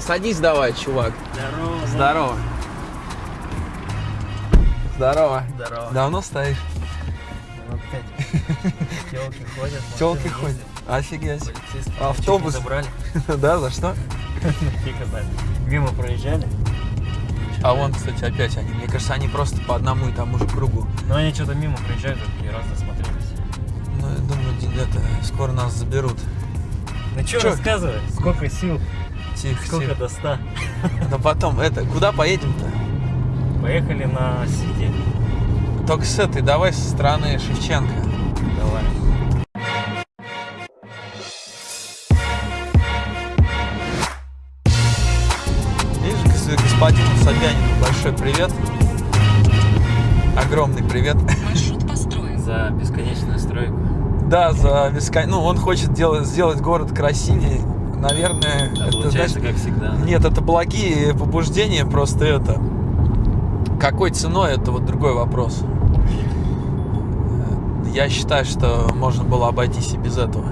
Садись давай, чувак. Здорово. Здорово. Здорово. Здорово. Давно стоишь? Опять. Телки ходят. Телки ходят. Офигеть. Полицейские Автобус. забрали. Да, за что? Мимо проезжали. А вон, кстати, опять они. Мне кажется, они просто по одному и тому же кругу. Но они что-то мимо проезжают, такие раз досмотрелись. Ну, я думаю, это, скоро нас заберут. Ну что, рассказывай, сколько сил, Тихо, сколько тихо. до 100. Но потом, это, куда поедем-то? Поехали на Сити. Только с этой, давай со стороны Шевченко. Давай. Видишь, гос- господину Собянину большой привет. Огромный привет. Маршрут построен. За бесконечную стройку. Да, за бескон... Ну, он хочет делать, сделать город красивее. Наверное, А это, получается, знаешь, как всегда. Нет, это благие побуждения, просто это. Какой ценой, это вот другой вопрос. Я считаю, что можно было обойтись и без этого.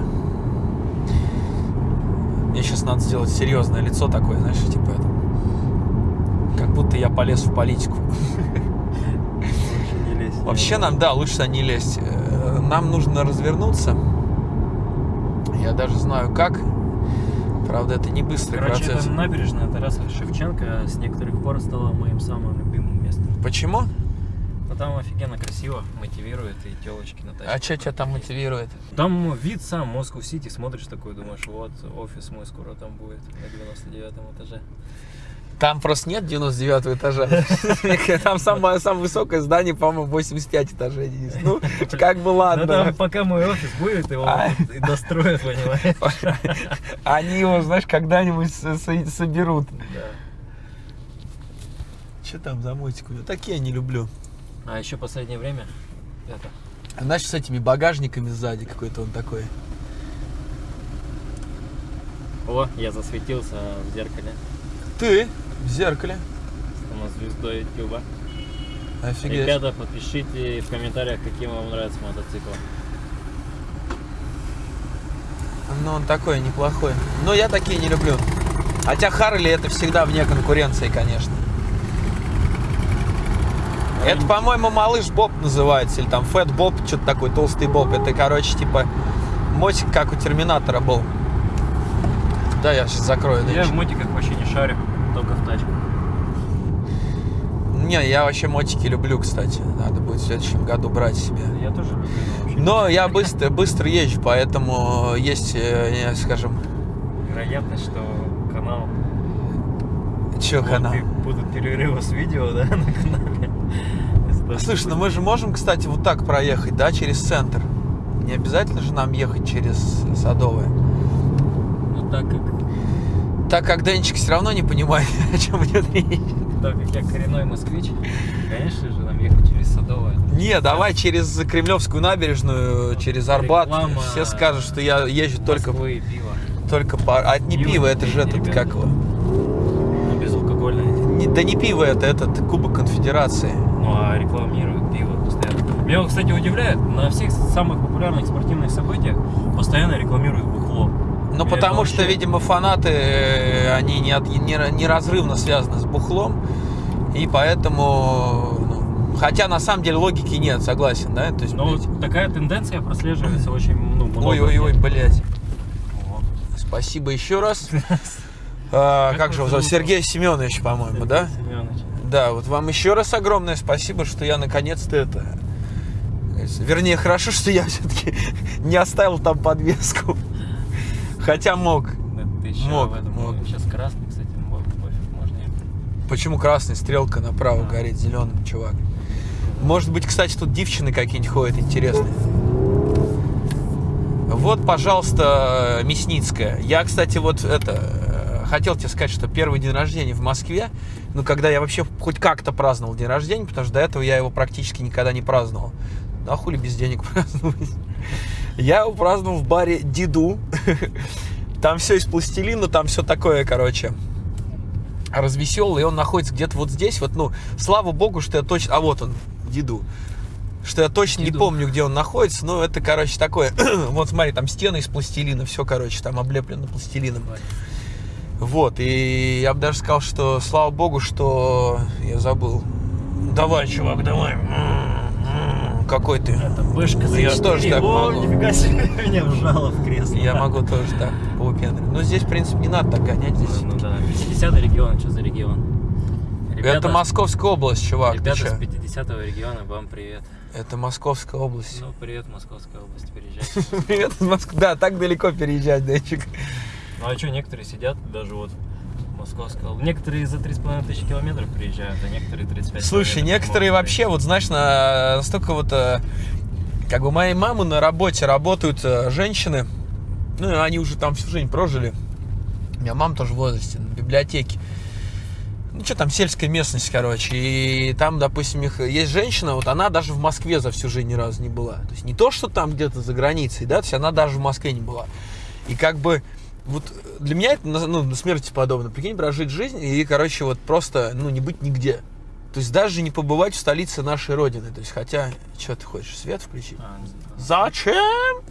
Мне сейчас надо сделать серьезное лицо такое, знаешь, типа это. Как будто я полез в политику. Лезь. Вообще нам, да, лучше не лезть. Э, Нам нужно развернуться. Я даже знаю как. Правда, это не быстрый Короче, процесс. это набережная Тараса Шевченко с некоторых пор стала моим самым любимым местом. Почему? Но там офигенно красиво, мотивирует и телочки на тачке. А что тебя там мотивирует? Там вид сам, Москву Сити, смотришь такой, думаешь, вот, офис мой скоро там будет на 99 этаже. Там просто нет 99 этажа. Там самое, самое высокое здание, по-моему, 85 этажей. Денис. Ну, как бы Ну ладно. там пока мой офис будет, его А. достроят, понимаешь? Они его, знаешь, когда-нибудь со- со- соберут. Да. Что там за мотик? Я такие я не люблю. А еще последнее время это, Знаешь, с этими багажниками сзади какой-то он такой. о, я засветился в зеркале Ты в зеркале. с звездой Ютуба. Офигеть. Ребята, подпишите в комментариях, каким вам нравится мотоцикл. Ну, он такой неплохой. Но я такие не люблю. Хотя Харли это всегда вне конкуренции, конечно. Это, по-моему, малыш Боб называется, или там Фэт Боб, что-то такой, толстый Боб. Это, короче, типа мотик, как у Терминатора был. Да, я сейчас закрою. Я дальше. в мотиках вообще не шарю, только в тачках. Не, я вообще мотики люблю, кстати. Надо будет в следующем году брать себе. Я тоже люблю. но вообще Но я быстро, быстро езжу, поэтому есть, э, скажем, Вероятность, что канал что Вот канал. будут перерывы с видео, да, на канале. Слушай, ну мы же можем, кстати, вот так проехать, да, через центр. Не обязательно же нам ехать через Садовое. Ну, так как, Так как Денчик все равно не понимает, о чем идет речь. так как я коренной москвич, конечно же, нам ехать через Садовое. Не, давай через Кремлевскую набережную, через Арбат. Все скажут, что я езжу только, Москвы пиво. только по... А это не Пиво пиво, это же этот, ребята. как его? Ну, безалкогольное. Не- Да не пиво это, этот Кубок Конфедерации. Ну, а рекламируют пиво постоянно. Меня, кстати, удивляет, на всех самых популярных спортивных событиях постоянно рекламируют бухло. Ну, потому что, видимо, фанаты, э, они не от- не- неразрывно связаны с бухлом, и поэтому, ну, хотя на самом деле логики нет, согласен, да? То есть, Но блядь, такая тенденция прослеживается очень ну, много. ой-ой-ой, блядь. Вот. Спасибо еще раз. А, Как Как же его зовут? Сергей Семенович, по-моему, да? Семёныч. Да, вот вам еще раз огромное спасибо, что я наконец-то это... Вернее, хорошо, что я все-таки не оставил там подвеску. Хотя мог. Да ты еще Мог, в этом. мог. Сейчас красный, кстати, ну, пофиг, можно ехать. Почему красный? Стрелка направо А. горит зеленым, чувак. Может быть, кстати, тут девчины какие-нибудь ходят интересные. Вот, пожалуйста, Мясницкая. Я, кстати, вот это... э, Хотел тебе сказать, что первый день рождения в Москве, ну, когда я вообще хоть как-то праздновал день рождения, потому что до этого я его практически никогда не праздновал. Ну, а хули без денег праздновать? Я его праздновал в баре Диду. Там все из пластилина, там все такое, короче, развеселый, и он находится где-то вот здесь, вот, ну, слава богу, что я точно, а вот он, Диду, что я точно не Диду. помню, где он находится, но это, короче, такое, вот смотри, там стены из пластилина, все, короче, там облеплено пластилином. Вот, и я бы даже сказал, что слава богу, что я забыл. Давай, чувак, давай. Какой ты? Это бэшка Ну, я тоже так О, могу. нифига себе, меня вжало в кресло. Я могу тоже так поупендрить. Но здесь, в принципе, не надо так гонять. Здесь. Ну да, 50 регион, что за регион? Это Московская область, чувак. Ребята с 50 региона, вам привет. Это Московская область. Ну, привет, Московская область, приезжайте. Привет из Москвы. Да, так далеко переезжать, Денчик. Ну а что, некоторые сидят даже вот Московской области. Некоторые за 3,5 тысячи километров приезжают, а некоторые 35 Слушай, некоторые вообще, вот знаешь, на настолько вот, э, как бы моей мамы на работе работают э, женщины, ну, они уже там всю жизнь прожили. У меня мама тоже в возрасте, на библиотеке. Ну, что там, сельская местность, короче. И там, допустим, их есть женщина, вот она даже в Москве за всю жизнь ни разу не была. То есть не то, что там где-то за границей, да, то есть она даже в Москве не была. И как бы вот для меня это ну, смерти подобно. Прикинь, прожить жизнь и, короче, вот просто, ну, не быть нигде. То есть даже не побывать в столице нашей родины. То есть, хотя, что ты хочешь, свет включить? А. Зачем?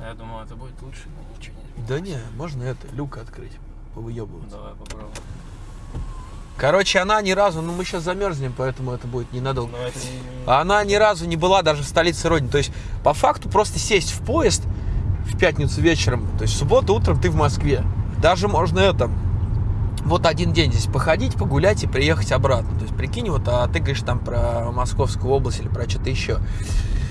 Я думал, это будет лучше, но ничего не Да не, можно это, люк открыть, повыебываться. Давай попробуем. Короче, она ни разу, ну мы сейчас замерзнем, поэтому это будет ненадолго. Но это не- А Она ни разу не была даже в столице Родины. То есть, по факту, просто сесть в поезд в пятницу вечером, то есть в субботу утром ты в Москве. Даже можно это, вот один день здесь походить, погулять и приехать обратно. То есть, прикинь, вот, а ты говоришь там про Московскую область или про что-то еще.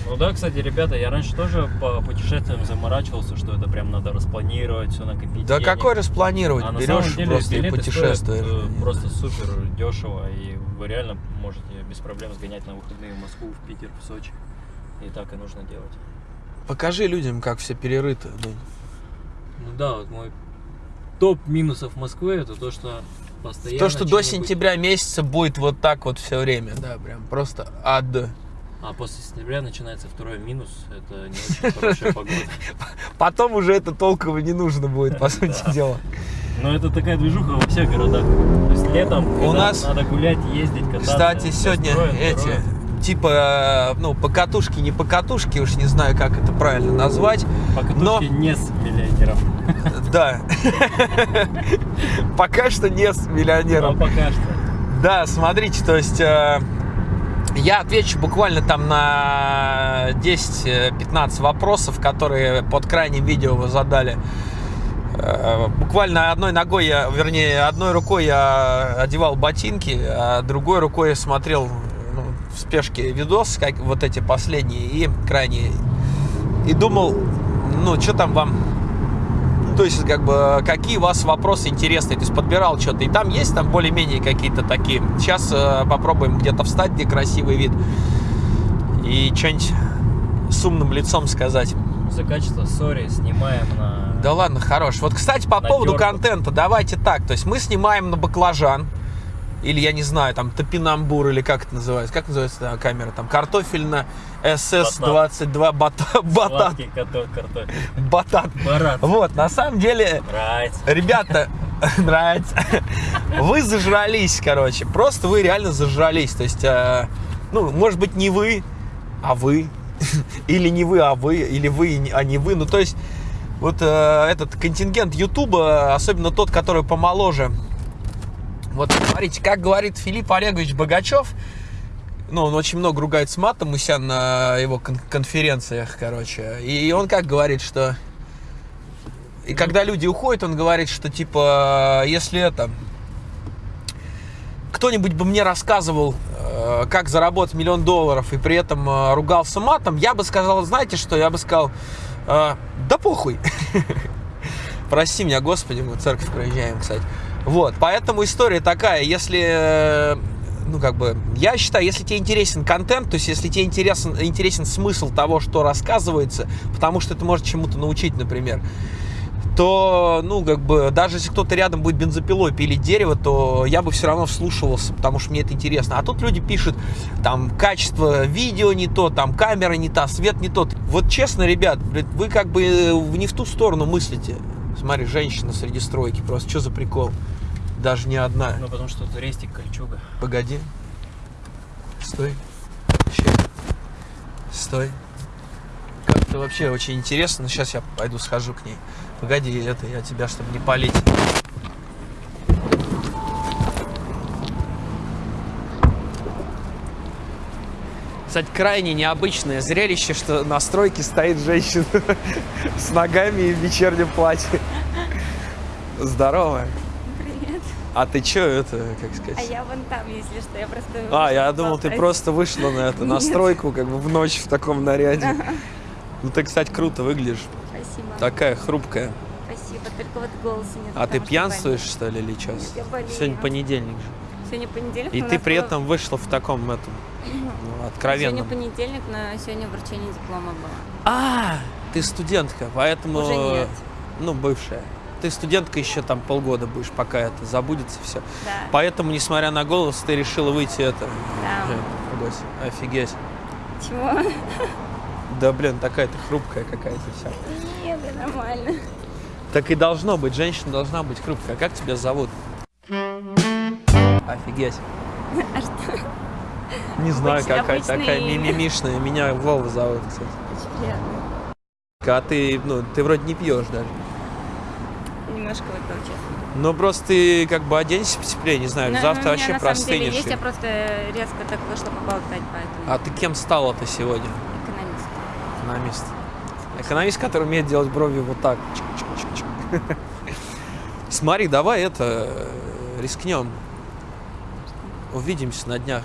Ну да, кстати, ребята, я раньше тоже по путешествиям заморачивался, что это прям надо распланировать, все накопить. Да денег. какой распланировать? А на Берешь самом деле просто и путешествуешь. стоят, э, просто супер дешево, и вы реально можете без проблем сгонять на выходные в Москву, в Питер, в Сочи. И так и нужно делать. Покажи людям, как все перерыто. Дань. Ну да, вот мой топ минусов Москвы это то, что постоянно... То, что до сентября месяца будет вот так вот все время, да, прям просто ад. А после сентября начинается второй минус, это не очень хорошая погода. Потом уже это толково не нужно будет, по сути дела. Но это такая движуха во всех городах. То есть летом, У нас, надо гулять, ездить, кататься. Кстати, сегодня эти. Типа, ну, покатушки, не покатушки, уж не знаю, как это правильно назвать. Покатушки но- не с миллионером. Да. Пока что не с миллионером. пока что. Да, смотрите, то есть э, я отвечу буквально там на 10-15 вопросов, которые под крайним видео вы задали. Э, Буквально одной ногой я, вернее, одной рукой я одевал ботинки, а другой рукой я смотрел ну, в спешке видос, как вот эти последние и крайние. И думал, ну, что там вам то есть, как бы, какие у вас вопросы интересные, то есть, подбирал что-то, и там есть там более-менее какие-то такие. Сейчас э, попробуем где-то встать, где красивый вид, и что-нибудь с умным лицом сказать. За качество, сори, снимаем на... Да ладно, хорош. Вот, кстати, по поводу тёрку. контента, давайте так, то есть, мы снимаем на баклажан, или, я не знаю, там, топинамбур, или как это называется, как называется эта камера, там, картофельно СС-22 батат, батат, батат. Барат. Вот, на самом деле, Нравится. Ребята, нравится. Вы зажрались, короче. Просто вы реально зажрались. То есть, э, ну, может быть, не вы, а вы. Или не вы, а вы. Или вы, а не вы. Ну, то есть, вот э, этот контингент Ютуба, особенно тот, который помоложе. Вот, смотрите, как говорит Филипп Олегович Богачев, ну, он очень много ругается матом у себя на его кон- конференциях, короче. И он как говорит, что... И когда люди уходят, он говорит, что, типа, если это... Кто-нибудь бы мне рассказывал, э, как заработать миллион долларов, и при этом э, ругался матом, я бы сказал, знаете что, я бы сказал, э, да похуй. Прости меня, Господи, мы церковь проезжаем, кстати. Вот, поэтому история такая, если, э, ну, как бы, я считаю, если тебе интересен контент, то есть, если тебе интересен, интересен смысл того, что рассказывается, потому что это может чему-то научить, например, то, ну, как бы, даже если кто-то рядом будет бензопилой пилить дерево, то я бы все равно вслушивался, потому что мне это интересно. А тут люди пишут, там, качество видео не то, там, камера не та, свет не тот. Вот честно, ребят, вы как бы э, не в ту сторону мыслите. Смотри, женщина среди стройки, просто что за прикол? Даже не одна. Ну, потому что тут рестик, кольчуга. Погоди. Стой. Сейчас. Стой. Как-то вообще очень интересно. Но сейчас я пойду схожу к ней. Погоди, это я тебя, чтобы не палить. Кстати, крайне необычное зрелище, что на стройке стоит женщина с ногами и в вечернем платье. Здорово. А ты чё это, как А сказать? я вон там, если что, я просто... А, я думал, ты просто вышла на это, на Нет. стройку, как бы в ночь в таком наряде. Ну ты, кстати, круто выглядишь. Спасибо. Такая хрупкая. Спасибо, только вот голоса нет. А ты пьянствуешь, что ли, или что? Нет, я болею. Сегодня понедельник же. Сегодня понедельник. И ты при этом вышла в таком, этом, ну, Сегодня откровенном. понедельник, но сегодня вручение диплома было. А, ты студентка, поэтому... Уже нет. Ну, бывшая. Ты студентка еще там полгода будешь, пока это забудется все. Да. Поэтому, несмотря на голос, ты решила выйти это. Да. Э, Офигеть. Чего? Да блин, такая ты хрупкая какая-то вся. Нет, это нормально. Так и должно быть, женщина должна быть хрупкая. Как тебя зовут? Офигеть. А что? Не знаю, Обычный- какая обычное такая мимимишная. Меня Вова зовут, кстати. Очень приятно. А ты, ну, ты вроде не пьешь даже. Немножко честно. Но просто ты как бы оденься потеплее, не знаю, Но- но завтра Ну, вообще на самом деле простынешь. есть, я просто резко так вышла поболтать, поэтому А ты кем стала-то сегодня? экономист. Экономист. Экономист, который умеет делать брови вот так. Чик-чик-чик-чик. Смотри, давай это э, рискнем. Увидимся на днях.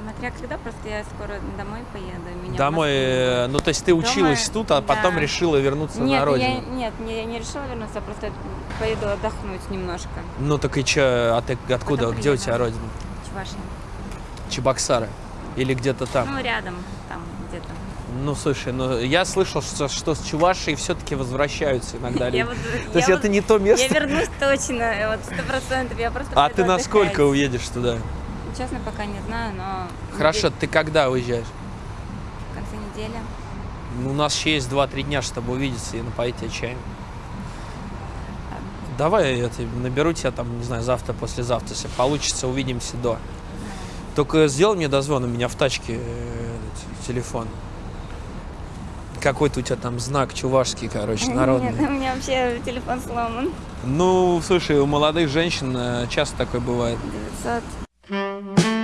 Смотря когда, просто я скоро домой поеду. Домой, э, ну то есть ты училась Дома, тут, а потом да. решила вернуться нет, на родину. Я, нет, не- я не решила вернуться, я просто поеду отдохнуть немножко. Ну так и чё, а ты откуда, Потом где у тебя родина? Чувашия. Чебоксары? Или где-то там? Ну, рядом, там где-то. Ну, слушай, ну я слышал, что, что с Чувашией все-таки возвращаются иногда. Я вот- То есть я это вот- не то Я место. вернусь точно, вот сто процентов. Я просто А ты на сколько уедешь туда? Честно, пока не знаю, но... Хорошо, ты когда уезжаешь? Недели. Ну, у нас еще есть 2-3 дня, чтобы увидеться и напоить тебя чаем. Давай я наберу тебя там, не знаю, завтра, послезавтра, если получится, увидимся до. Только сделай мне дозвон, у меня в тачке э, телефон. Какой-то у тебя там знак чувашский, короче, народный. Нет, у меня вообще телефон сломан. Ну, слушай, у молодых женщин э, часто такое бывает. 900.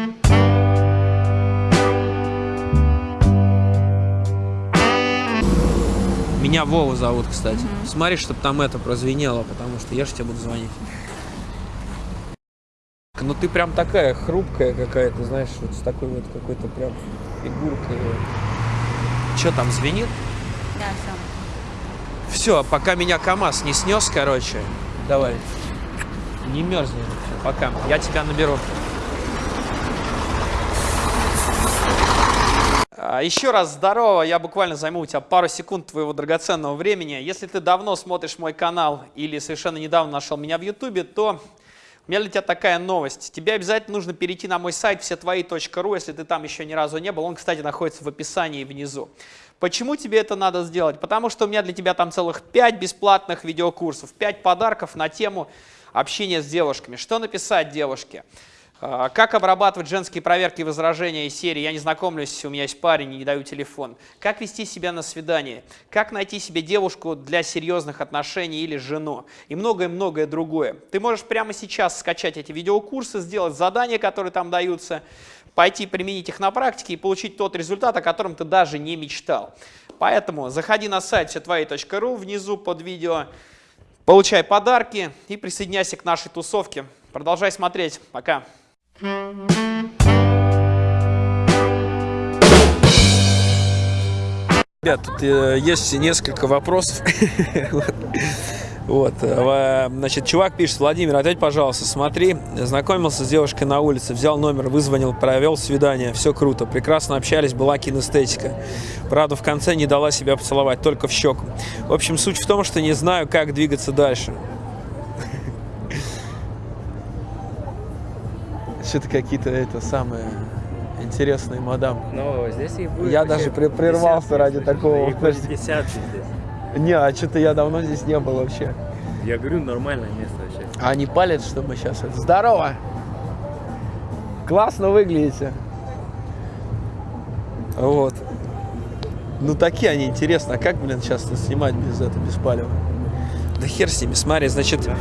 Меня Вова зовут, кстати. Смотри, чтобы там это прозвенело, потому что я же тебе буду звонить. Ну ты прям такая хрупкая какая-то, знаешь, вот с такой вот какой-то прям фигуркой. Че там звенит? Да, все. Все, пока меня КамАЗ не снес, короче. Давай. Не мерзни. Пока. Я тебя наберу. Еще раз здорово, я буквально займу у тебя пару секунд твоего драгоценного времени. Если ты давно смотришь мой канал или совершенно недавно нашел меня в ютубе, то у меня для тебя такая новость. Тебе обязательно нужно перейти на мой сайт всетвои.ру, если ты там еще ни разу не был. Он, кстати, находится в описании внизу. Почему тебе это надо сделать? Потому что у меня для тебя там целых 5 бесплатных видеокурсов, 5 подарков на тему общения с девушками. Что написать девушке? А, Как обрабатывать женские проверки и возражения из серии «Я не знакомлюсь, у меня есть парень не даю телефон». Как вести себя на свидание? Как найти себе девушку для серьезных отношений или жену? И многое-многое другое. Ты можешь прямо сейчас скачать эти видеокурсы, сделать задания, которые там даются, пойти применить их на практике и получить тот результат, о котором ты даже не мечтал. Поэтому заходи на сайт всетвои.ру внизу под видео, получай подарки и присоединяйся к нашей тусовке. Продолжай смотреть. Пока. Ребят, тут э, есть несколько вопросов. Вот, э, значит, чувак пишет, Владимир, ответь, пожалуйста, смотри, знакомился с девушкой на улице, взял номер, вызвонил, провел свидание, все круто, прекрасно общались, была кинестетика. Правда, в конце не дала себя поцеловать, только в щеку. В общем, суть в том, что не знаю, как двигаться дальше. Что-то какие-то это самые интересные мадам. Но здесь их будет Я даже при- прервался ради такого, будет здесь. Не, а что-то я давно здесь не был вообще. Я говорю, нормальное место вообще. А они палят, что мы сейчас... это- Здорово! Классно выглядите. Вот. Ну, такие они интересно. А как, блин, сейчас снимать без этого, без палева? Да хер с ними, смотри, значит... А,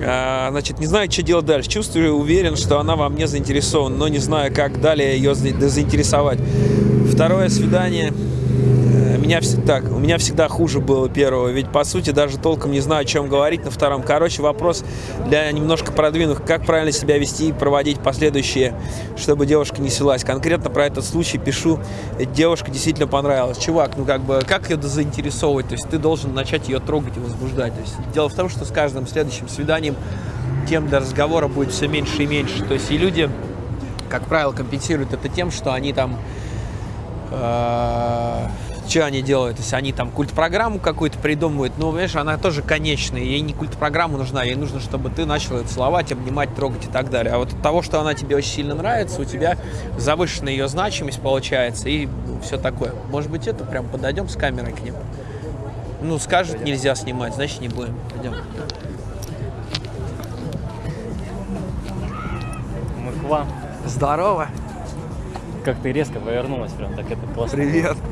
Значит, не знаю, что делать дальше. Чувствую, уверен, что она во мне заинтересована, но не знаю, как далее ее за- заинтересовать. Второе свидание. Э, Меня так, у меня всегда хуже было первого, ведь по сути даже толком не знаю, о чем говорить на втором. Короче, вопрос для немножко продвинутых. Как правильно себя вести и проводить последующие, чтобы девушка не селась. Конкретно про этот случай пишу. Девушка действительно понравилась. Чувак, ну как бы, как ее заинтересовывать? То есть ты должен начать ее трогать и возбуждать. То есть дело в том, что с каждым следующим свиданием тем для разговора будет все меньше и меньше. То есть и люди, как правило, компенсируют это тем, что они там... что они делают? То есть они там культ-программу какую-то придумывают. Ну, понимаешь, она тоже конечная. Ей не культ-программа нужна. Ей нужно, чтобы ты начал ее целовать, обнимать, трогать и так далее. А вот от того, что она тебе очень сильно нравится, у тебя завышенная ее значимость получается и все такое. Может быть, это прям подойдем с камерой к ним? Ну, скажут, нельзя снимать, значит, не будем. Пойдем. Мы к вам. Здорово. Как ты резко повернулась, прям так это классно. Привет.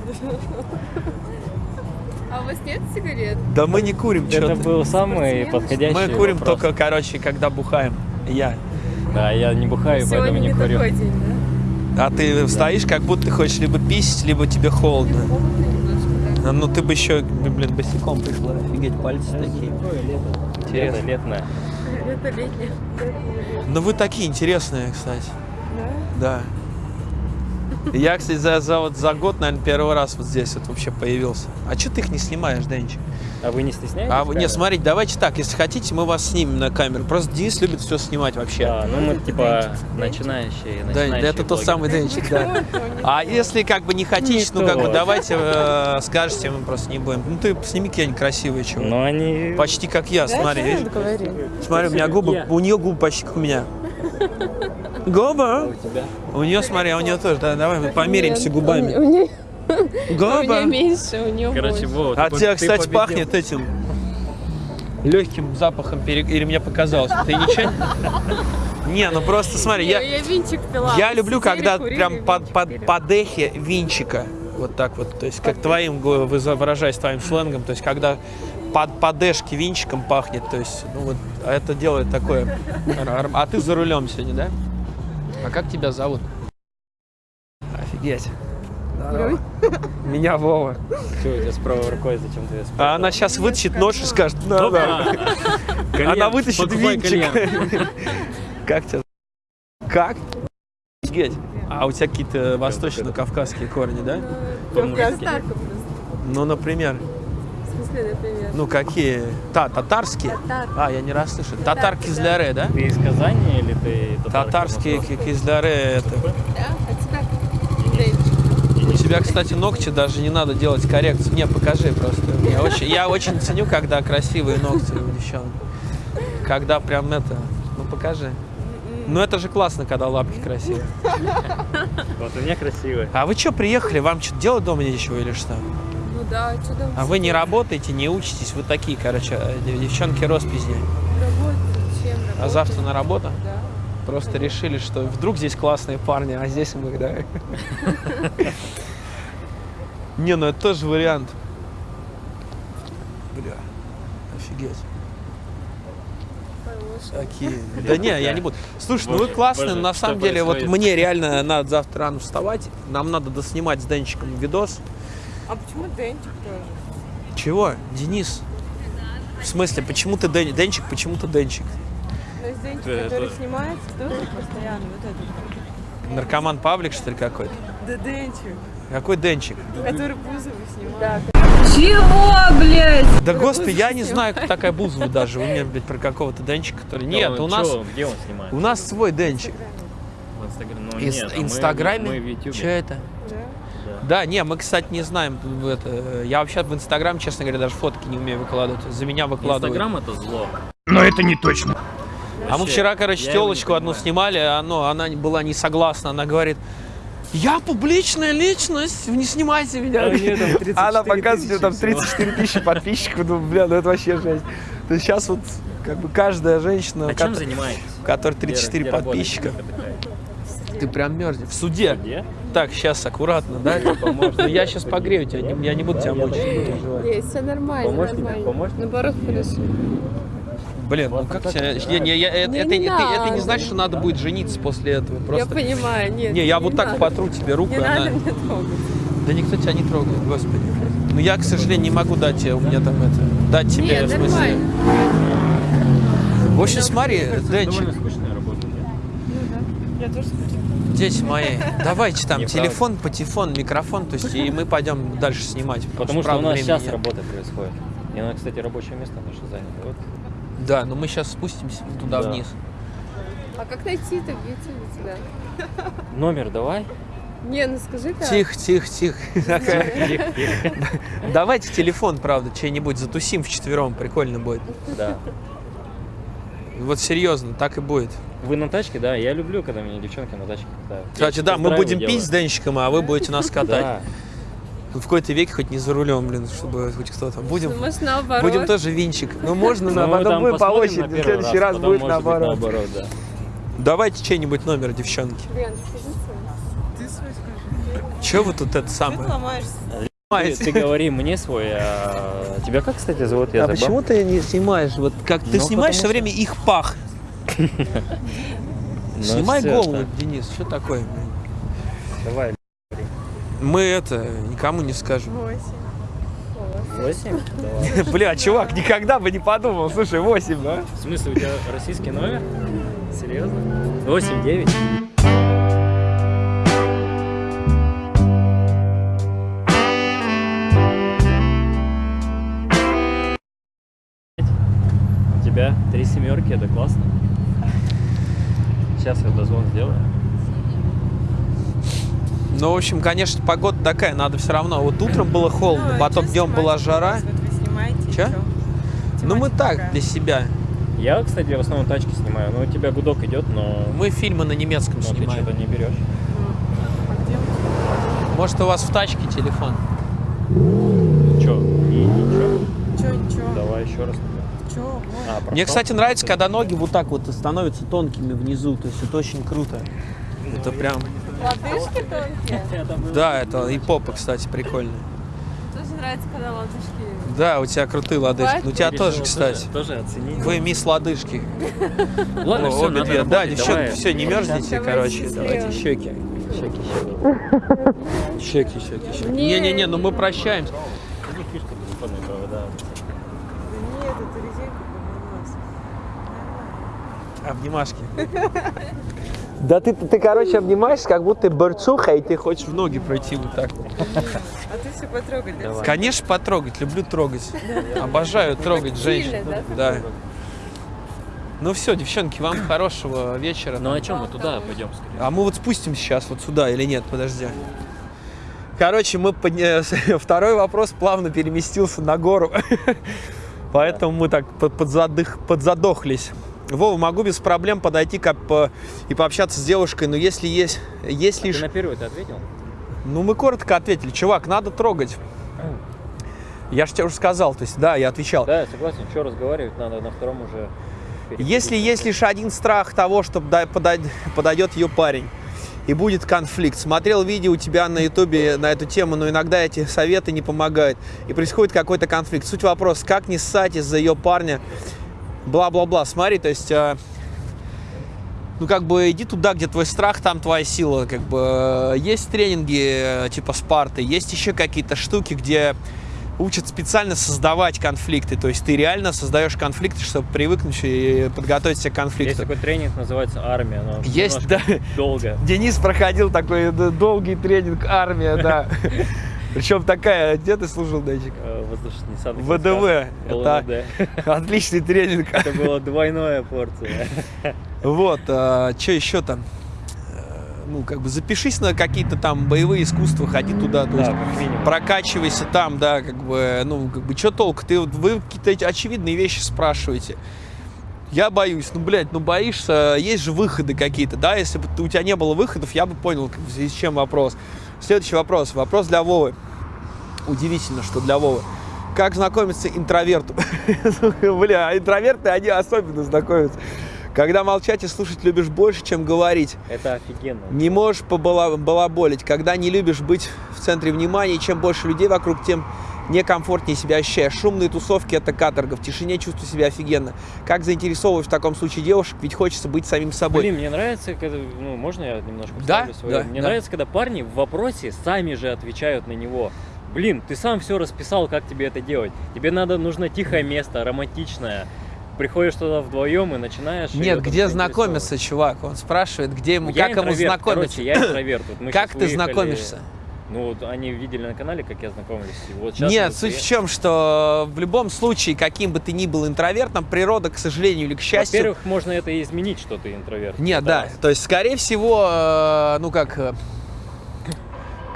А у вас нет сигарет? Да мы не курим, Это что был самый подходящий Мы курим вопрос. только, короче, когда бухаем. Я. Да, я не бухаю, Сегодня поэтому не не курю. такой день, да? А ты стоишь, как будто ты хочешь либо писать, либо тебе холодно. Холодно немножко, да? А, Ну ты бы еще, блин, босиком пришла. Офигеть, пальцы такие. Лето, Интересно. летное. Это летнее. Ну вы такие интересные, кстати. Да? Да. Я, кстати, за, за, вот, за год, наверное, первый раз вот здесь вот вообще появился. А что ты их не снимаешь, Денчик? А вы не стесняетесь? А вы, не, смотрите, давайте так, если хотите, мы вас снимем на камеру. Просто Денис любит все снимать вообще. Да, ну мы типа начинающие, Да, начинающие это тот самый Денчик, да. А если как бы не хотите, ну как бы давайте э, скажете, мы просто не будем. Ну ты сними какие-нибудь красивые чего. Но они... Почти как я, смотри? Смотри, у меня губы, у нее губы почти как у меня. Губа? У тебя? У нее, смотри, а у нее тоже. Да, давай мы померимся У губами. меня, у меня Губа. меньше, у нее Короче, больше. Вова, А тебя, кстати, победил. пахнет этим легким запахом пере- или мне показалось? Ты ничего? Не, ну просто смотри, я, я винчик пила. я люблю, Сидели, когда курили, прям под, под, пили. по дехе винчика. Вот так вот. То есть, как твоим, выражаясь твоим сленгом, то есть, когда под подешки винчиком пахнет, то есть, ну вот, а это делает такое. А ты за рулем сегодня, да? А как тебя зовут? Офигеть. Здорово. Меня Вова. Чё у тебя с правой рукой, зачем ты А она сейчас вытащит нож и скажет, ну да. Она вытащит винчик. Как тебя? Как? Офигеть. А у тебя какие-то восточно-кавказские корни, да? Ну, например. В смысле, например. Ну, какие? Та, татарские? Татар. А, я не раз слышал. Татар кизляре, да? Ты из Казани или ты татарка Татарские Москва? ки- кизляре это. Да? У тебя, кстати, ногти даже не надо делать коррекцию. Не, покажи просто. Я очень, я очень ценю, когда красивые ногти у девчонок. Когда прям это... Ну, покажи. Ну, это же классно, когда лапки красивые. Вот у меня красивые. А вы что, приехали? Вам что, делать дома нечего или что? Да, что там? А вы не работаете, не учитесь? Вы такие, короче, э, дев- девчонки роспизни. Работаю. Чем А работаю? завтра на работу? Да. Просто решили, что вдруг здесь классные парни, а здесь мы, да. Не, ну это тоже вариант. Бля, офигеть. Такие. Да не, я не буду. Слушай, ну вы классные, на самом деле, вот мне реально надо завтра рано вставать. Нам надо доснимать с Денчиком видос. А почему Денчик тоже? Чего? Денис? В смысле, почему ты Ден... Денчик, почему ты Денчик? Ну, есть Денчик, Это- который снимается тоже постоянно. Вот этот. Наркоман Павлик, что ли, какой-то? Да Денчик. Какой Денчик? Который Бузову снимает. Чего, блядь? Да господи, я не знаю, кто такая Бузова даже. Вы мне, блядь, про какого-то Денчика, который... Нет, Да, у чё, нас... Где он снимает? У нас свой Денчик. В Инстаграме. Ну, Инст- нет, а мы- Инстаграме? Мы. Че это? Да? Не, мы, кстати, не знаем. Это, я вообще в Инстаграм, честно говоря, даже фотки не умею выкладывать. За меня выкладывают. Инстаграм это зло. А мы Вообще, вчера, короче, я его не телочку одну снимали, а, ну, она была не согласна. Она говорит, я публичная личность, не снимайте меня. А у неё там 34 Она показывает, нее там тысячи всего. 34 тысячи подписчиков. Думаю, бля, ну это вообще жесть. То есть сейчас вот как бы каждая женщина, А у чем занимаетесь? у которой Где- 34 где работаете? подписчика, ты прям мерзнешь. В суде. Где? Так, сейчас аккуратно, да, типа, может. Ну, я сейчас погрею тебя, я не буду тебя мучить, не переживай. Есть, все нормально, Помочь тебе? нормально. Помочь? Наоборот, хорошо. Блин, ну как тебя... Не, не, я- это, Не это, это- это не значит, что надо будет жениться после этого. Я понимаю, нет. Не, я вот так потру тебе руку, Не она... надо трогать. Да никто тебя не трогает, господи. Ну я, к сожалению, не могу дать тебе, у меня там это... Дать тебе, Нет, в смысле... нормально. В общем, смотри, Денчик, Довольно скучная работа. нет? Я тоже. Дети мои, давайте там Неправда. телефон, патефон, микрофон, то есть и мы пойдем дальше снимать. Потому что у нас времени сейчас нет. работа происходит. И она, кстати, рабочее место наше занято. Вот. Да, но мы сейчас спустимся туда Да. вниз. А как найти-то? Где тебя? Номер давай. Не, ну скажи-ка. Тихо, тихо, тихо. Такая. Давайте телефон, правда, чей-нибудь затусим вчетвером, прикольно будет. Да. Вот серьезно, так и будет. Вы на тачке, да? Я люблю, когда меня девчонки на тачке катают. Кстати, Я да, мы будем делаю. пить с Денчиком, а вы будете нас катать. Да. В какой-то веке хоть не за рулем, блин, чтобы хоть кто-то. Будем, Ну, может, наоборот. будем тоже винчик. Ну, можно, Ну, на, мы потом будет по очереди, в следующий раз, будет наоборот. наоборот, да. Давайте чей-нибудь номер, девчонки. Блин, скажи свой. Ты свой скажи. Че вы тут это Ты самое? Ломаешься. Ты, ты говори мне свой, а тебя как, кстати, зовут? Я А забыл. почему ты не снимаешь? Вот как ты Ну, снимаешь все время их пах. Ну, Снимай голову. Денис. Что такое? Давай. Мы это никому не скажем. Восемь. Восемь? Бля, чувак, никогда бы не подумал. Слушай, 8, да? В смысле, у тебя российский номер? Серьезно? Восемь, девять? У тебя три семерки, это классно. Сейчас я дозвон сделаю. Ну, в общем, конечно, погода такая, надо все равно. Вот утром было холодно, Ну, потом днем была жара. Вот чё? Ну, мы так, какая? для себя. Я, кстати, в основном тачки снимаю, но у тебя гудок идет, но, Мы фильмы на немецком но ты снимаем. что-то не берешь. А где вы? Может, у вас в тачке телефон? Че? Ничего? Чё, ничего? Давай еще раз. А, Мне, кстати, нравится, когда ноги вот так вот становятся тонкими внизу. То есть это очень круто. Это прям... Лодыжки тонкие. Да, это и попа, кстати, прикольная. Тоже нравится, когда лодыжки. Да, у тебя крутые лодыжки. Ну, у тебя тоже, кстати. Тоже оценить. Вы мисс лодыжки. Ладно, О, все, обе две. Да, девчонки, давай. все, не мерзните, Давай короче. Давайте щеки. Щеки, щеки. Щеки, щеки, щеки. Не. Не-не-не, ну мы прощаемся. Иди фишка телефонная провода. Да нет, это резинка повернулась. Обнимашки. Да ты, ты, короче, обнимаешься, как будто ты борцуха, и ты хочешь в ноги пройти вот так. вот. А ты все потрогать, да? Конечно, потрогать, люблю трогать. Обожаю трогать женщин. Сильно, Да. Ну все, девчонки, вам хорошего вечера. Ну а чем мы туда пойдем скорее? А мы вот спустимся сейчас вот сюда или нет? Подожди. Короче, мы подня- второй вопрос плавно переместился на гору, поэтому мы так под- подзадых- подзадохлись. Вова, могу без проблем подойти как по- и пообщаться с девушкой, но если есть, есть Ты лишь... на первый ты ответил? Ну, мы коротко ответили, чувак, надо трогать. Я же тебе уже сказал, то есть, да, я отвечал. Да, я согласен, что разговаривать надо на втором уже. Если есть лишь один страх того, что подойдет ее парень, и будет конфликт. Смотрел видео у тебя на ютубе на эту тему, но иногда эти советы не помогают. И происходит какой-то конфликт. Суть вопроса, как не ссать из-за ее парня, бла-бла-бла. Смотри, то есть... э, ну, как бы, иди туда, где твой страх, там твоя сила. Как бы, э, есть тренинги, э, типа Спарты, есть еще какие-то штуки, где учат специально создавать конфликты. То есть ты реально создаешь конфликты, чтобы привыкнуть и подготовить себя к Есть конфликту. такой тренинг, называется армия, но Есть, да. долго. Денис проходил такой долгий тренинг армия, да. Причем такая, где ты служил, э, Воздушно-десантных ВДВ. войсках, Это отличный тренинг. Это была двойная порция. Вот, что еще там? Э, Ну, как бы запишись на какие-то там боевые искусства, ходи туда, то Да, есть как минимум. прокачивайся там, да, как бы, ну, как бы, что толку? Ты, вот- вы какие-то очевидные вещи спрашиваете. Я боюсь, ну, блядь, ну, боишься, есть же выходы какие-то, да, если бы у тебя не было выходов, я бы понял, как- в связи с чем вопрос. Следующий вопрос, вопрос для Вовы. Удивительно, что для Вовы. Как знакомиться интроверту? Бля, интроверты, они особенно знакомятся. Когда молчать и слушать любишь больше, чем говорить. Это офигенно. Не можешь побала- балаболить, когда не любишь быть в центре внимания, и чем больше людей вокруг, тем некомфортнее себя ощущаешь. Шумные тусовки – это каторга, в тишине чувствую себя офигенно. Как заинтересовываешь в таком случае девушек, ведь хочется быть самим собой. Блин, мне нравится, когда, ну, можно я немножко Да, своё? да, Мне да. нравится, когда парни в вопросе сами же отвечают на него. Блин, ты сам все расписал, как тебе это делать. Тебе надо, нужно тихое место, романтичное. Приходишь туда вдвоем и начинаешь... Нет, где знакомиться, чувак? Он спрашивает, где ему, Я как ему знакомиться. Короче, я интроверт. Вот мы как ты выехали- знакомишься? Ну, вот они видели на канале, как я знакомлюсь. Вот Нет, суть в приехали. чем, что в любом случае, каким бы ты ни был интровертом, природа, к сожалению или к счастью... Во-первых, можно это изменить, что ты интроверт. Нет, да. То есть, скорее всего, э, ну как...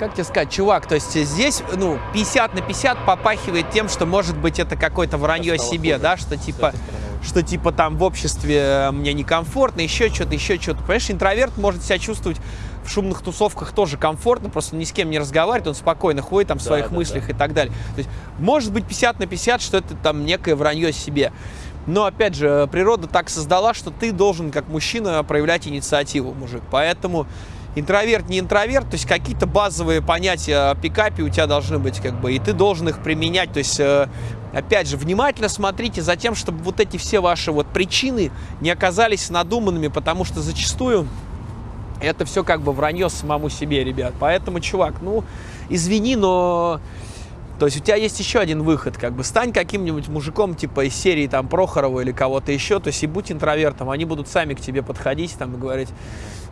Как тебе сказать, чувак, то есть здесь, ну, 50 на 50 попахивает тем, что, может быть, это какое-то вранье стало себе, хуже да, что типа, что типа там в обществе э, мне некомфортно, еще что-то, еще что-то. Понимаешь, интроверт может себя чувствовать в шумных тусовках тоже комфортно, просто ни с кем не разговаривает, он спокойно ходит там в Да, своих да, мыслях да. и так далее. То есть, может быть 50 на 50, что это там некое вранье себе. Но, опять же, природа так создала, что ты должен, как мужчина, проявлять инициативу, мужик. Поэтому интроверт, не интроверт, то есть какие-то базовые понятия о пикапе у тебя должны быть, как бы, и ты должен их применять. То есть, э, опять же, внимательно смотрите за тем, чтобы вот эти все ваши вот причины не оказались надуманными, потому что зачастую это все как бы вранье самому себе, ребят. Поэтому, чувак, ну, извини, но... То есть у тебя есть еще один выход, как бы стань каким-нибудь мужиком типа из серии там Прохорова или кого-то еще, то есть и будь интровертом, они будут сами к тебе подходить там и говорить,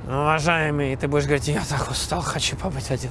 уважаемый, и ты будешь говорить, я так устал, хочу побыть один.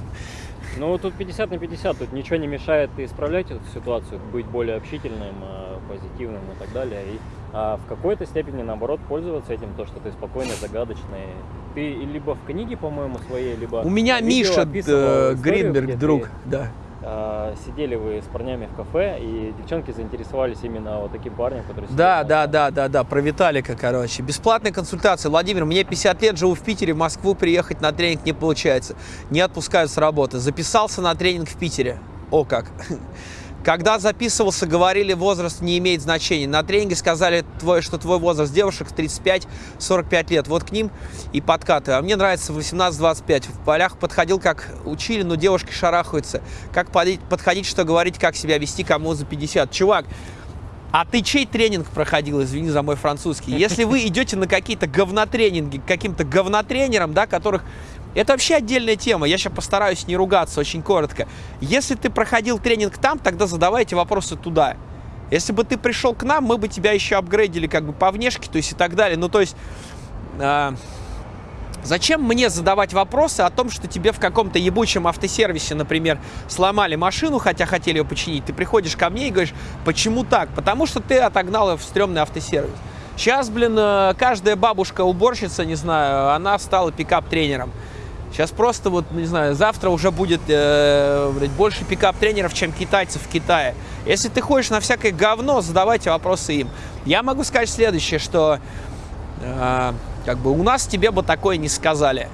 Ну, тут 50 на 50, тут ничего не мешает исправлять эту ситуацию, быть более общительным, э, позитивным и так далее. И а в какой-то степени, наоборот, пользоваться этим, то, что ты спокойный, загадочный. Ты либо в книге, по-моему, своей, либо... У меня Миша э, Гринберг, где ты, друг, да. А, сидели вы с парнями в кафе, и девчонки заинтересовались именно вот таким парнем, который сидел Да, да, да, да, да, про Виталика, короче. Бесплатная консультация. Владимир, мне 50 лет, живу в Питере, в Москву приехать на тренинг не получается. Не отпускают с работы. Записался на тренинг в Питере. О как. Когда записывался, говорили, возраст не имеет значения. На тренинге сказали, твой, что твой возраст девушек 35-45 лет. Вот к ним и подкаты. А мне нравится 18-25. В полях подходил, как учили, но девушки шарахаются. Как подходить, что говорить, как себя вести, кому за 50. Чувак, а ты чей тренинг проходил, извини за мой французский? Если вы идете на какие-то говнотренинги каким-то говнотренерам, да, которых... Это вообще отдельная тема, я сейчас постараюсь не ругаться очень коротко. Если ты проходил тренинг там, тогда задавайте вопросы туда. Если бы ты пришел к нам, мы бы тебя еще апгрейдили как бы по внешке, то есть и так далее. Ну, то есть... а, Зачем мне задавать вопросы о том, что тебе в каком-то ебучем автосервисе, например, сломали машину, хотя хотели ее починить? Ты приходишь ко мне и говоришь, почему так? Потому что ты отогнал ее в стрёмный автосервис. Сейчас, блин, э, каждая бабушка-уборщица, не знаю, она стала пикап-тренером. Сейчас просто вот, не знаю, завтра уже будет э, больше пикап-тренеров, чем китайцев в Китае. Если ты ходишь на всякое говно, задавайте вопросы им. Я могу сказать следующее, что э, как бы у нас тебе бы такое не сказали.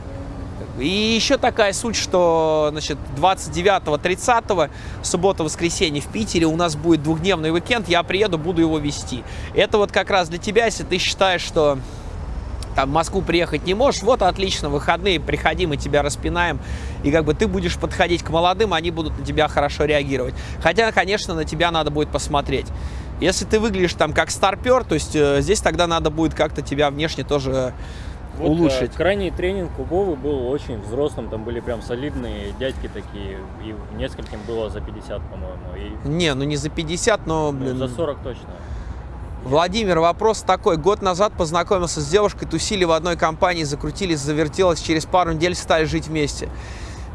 И еще такая суть, что значит, 29-30 суббота-воскресенье в Питере у нас будет двухдневный уикенд, я приеду, буду его вести. Это вот как раз для тебя, если ты считаешь, что там в Москву приехать не можешь, вот отлично, выходные, приходи, мы тебя распинаем, и как бы ты будешь подходить к молодым, они будут на тебя хорошо реагировать. Хотя, конечно, на тебя надо будет посмотреть. Если ты выглядишь там как старпер, то есть э, здесь тогда надо будет как-то тебя внешне тоже Вот, улучшить. э, крайний тренинг у Вовы был очень взрослым, там были прям солидные дядьки такие, и нескольким было за 50, по-моему, и Не, ну не за 50, но, ну, блин, за 40 точно. Владимир, вопрос такой. Год назад познакомился с девушкой, тусили в одной компании, закрутились, завертелось, через пару недель стали жить вместе.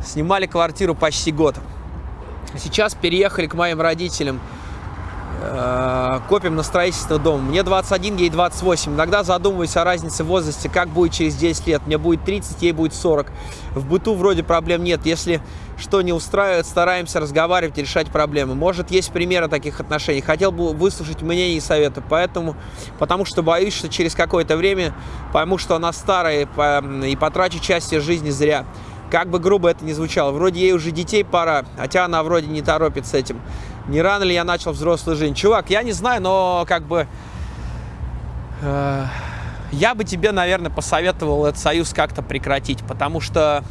Снимали квартиру почти год. Сейчас переехали к моим родителям. Э, Копим на строительство дома. Мне 21, ей 28. Иногда задумываюсь о разнице в возрасте, как будет через 10 лет. Мне будет 30, ей будет 40. В быту вроде проблем нет. Если что не устраивает, стараемся разговаривать решать проблемы. Может, есть примеры таких отношений. Хотел бы выслушать мнение и советы, поэтому, потому что боюсь, что через какое-то время пойму, что она старая и, по- и потрачу часть ее жизни зря. Как бы грубо это ни звучало. Вроде ей уже детей пора, хотя она вроде не торопит с этим. Не рано ли я начал взрослую жизнь? Чувак, я не знаю, но как бы... э, я бы тебе, наверное, посоветовал этот союз как-то прекратить, потому что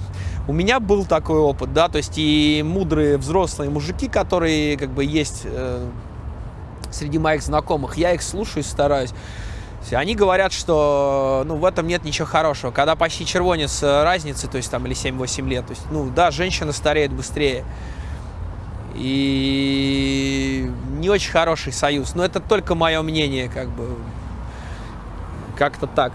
У меня был такой опыт, да, то есть и мудрые взрослые мужики, которые как бы есть э, среди моих знакомых, я их слушаю и стараюсь. Они говорят, что ну, в этом нет ничего хорошего. Когда почти червонец э, разницы, то есть там или 7-8 лет, то есть, ну да, женщина стареет быстрее. И не очень хороший союз. Но это только мое мнение, как бы. Как-то так.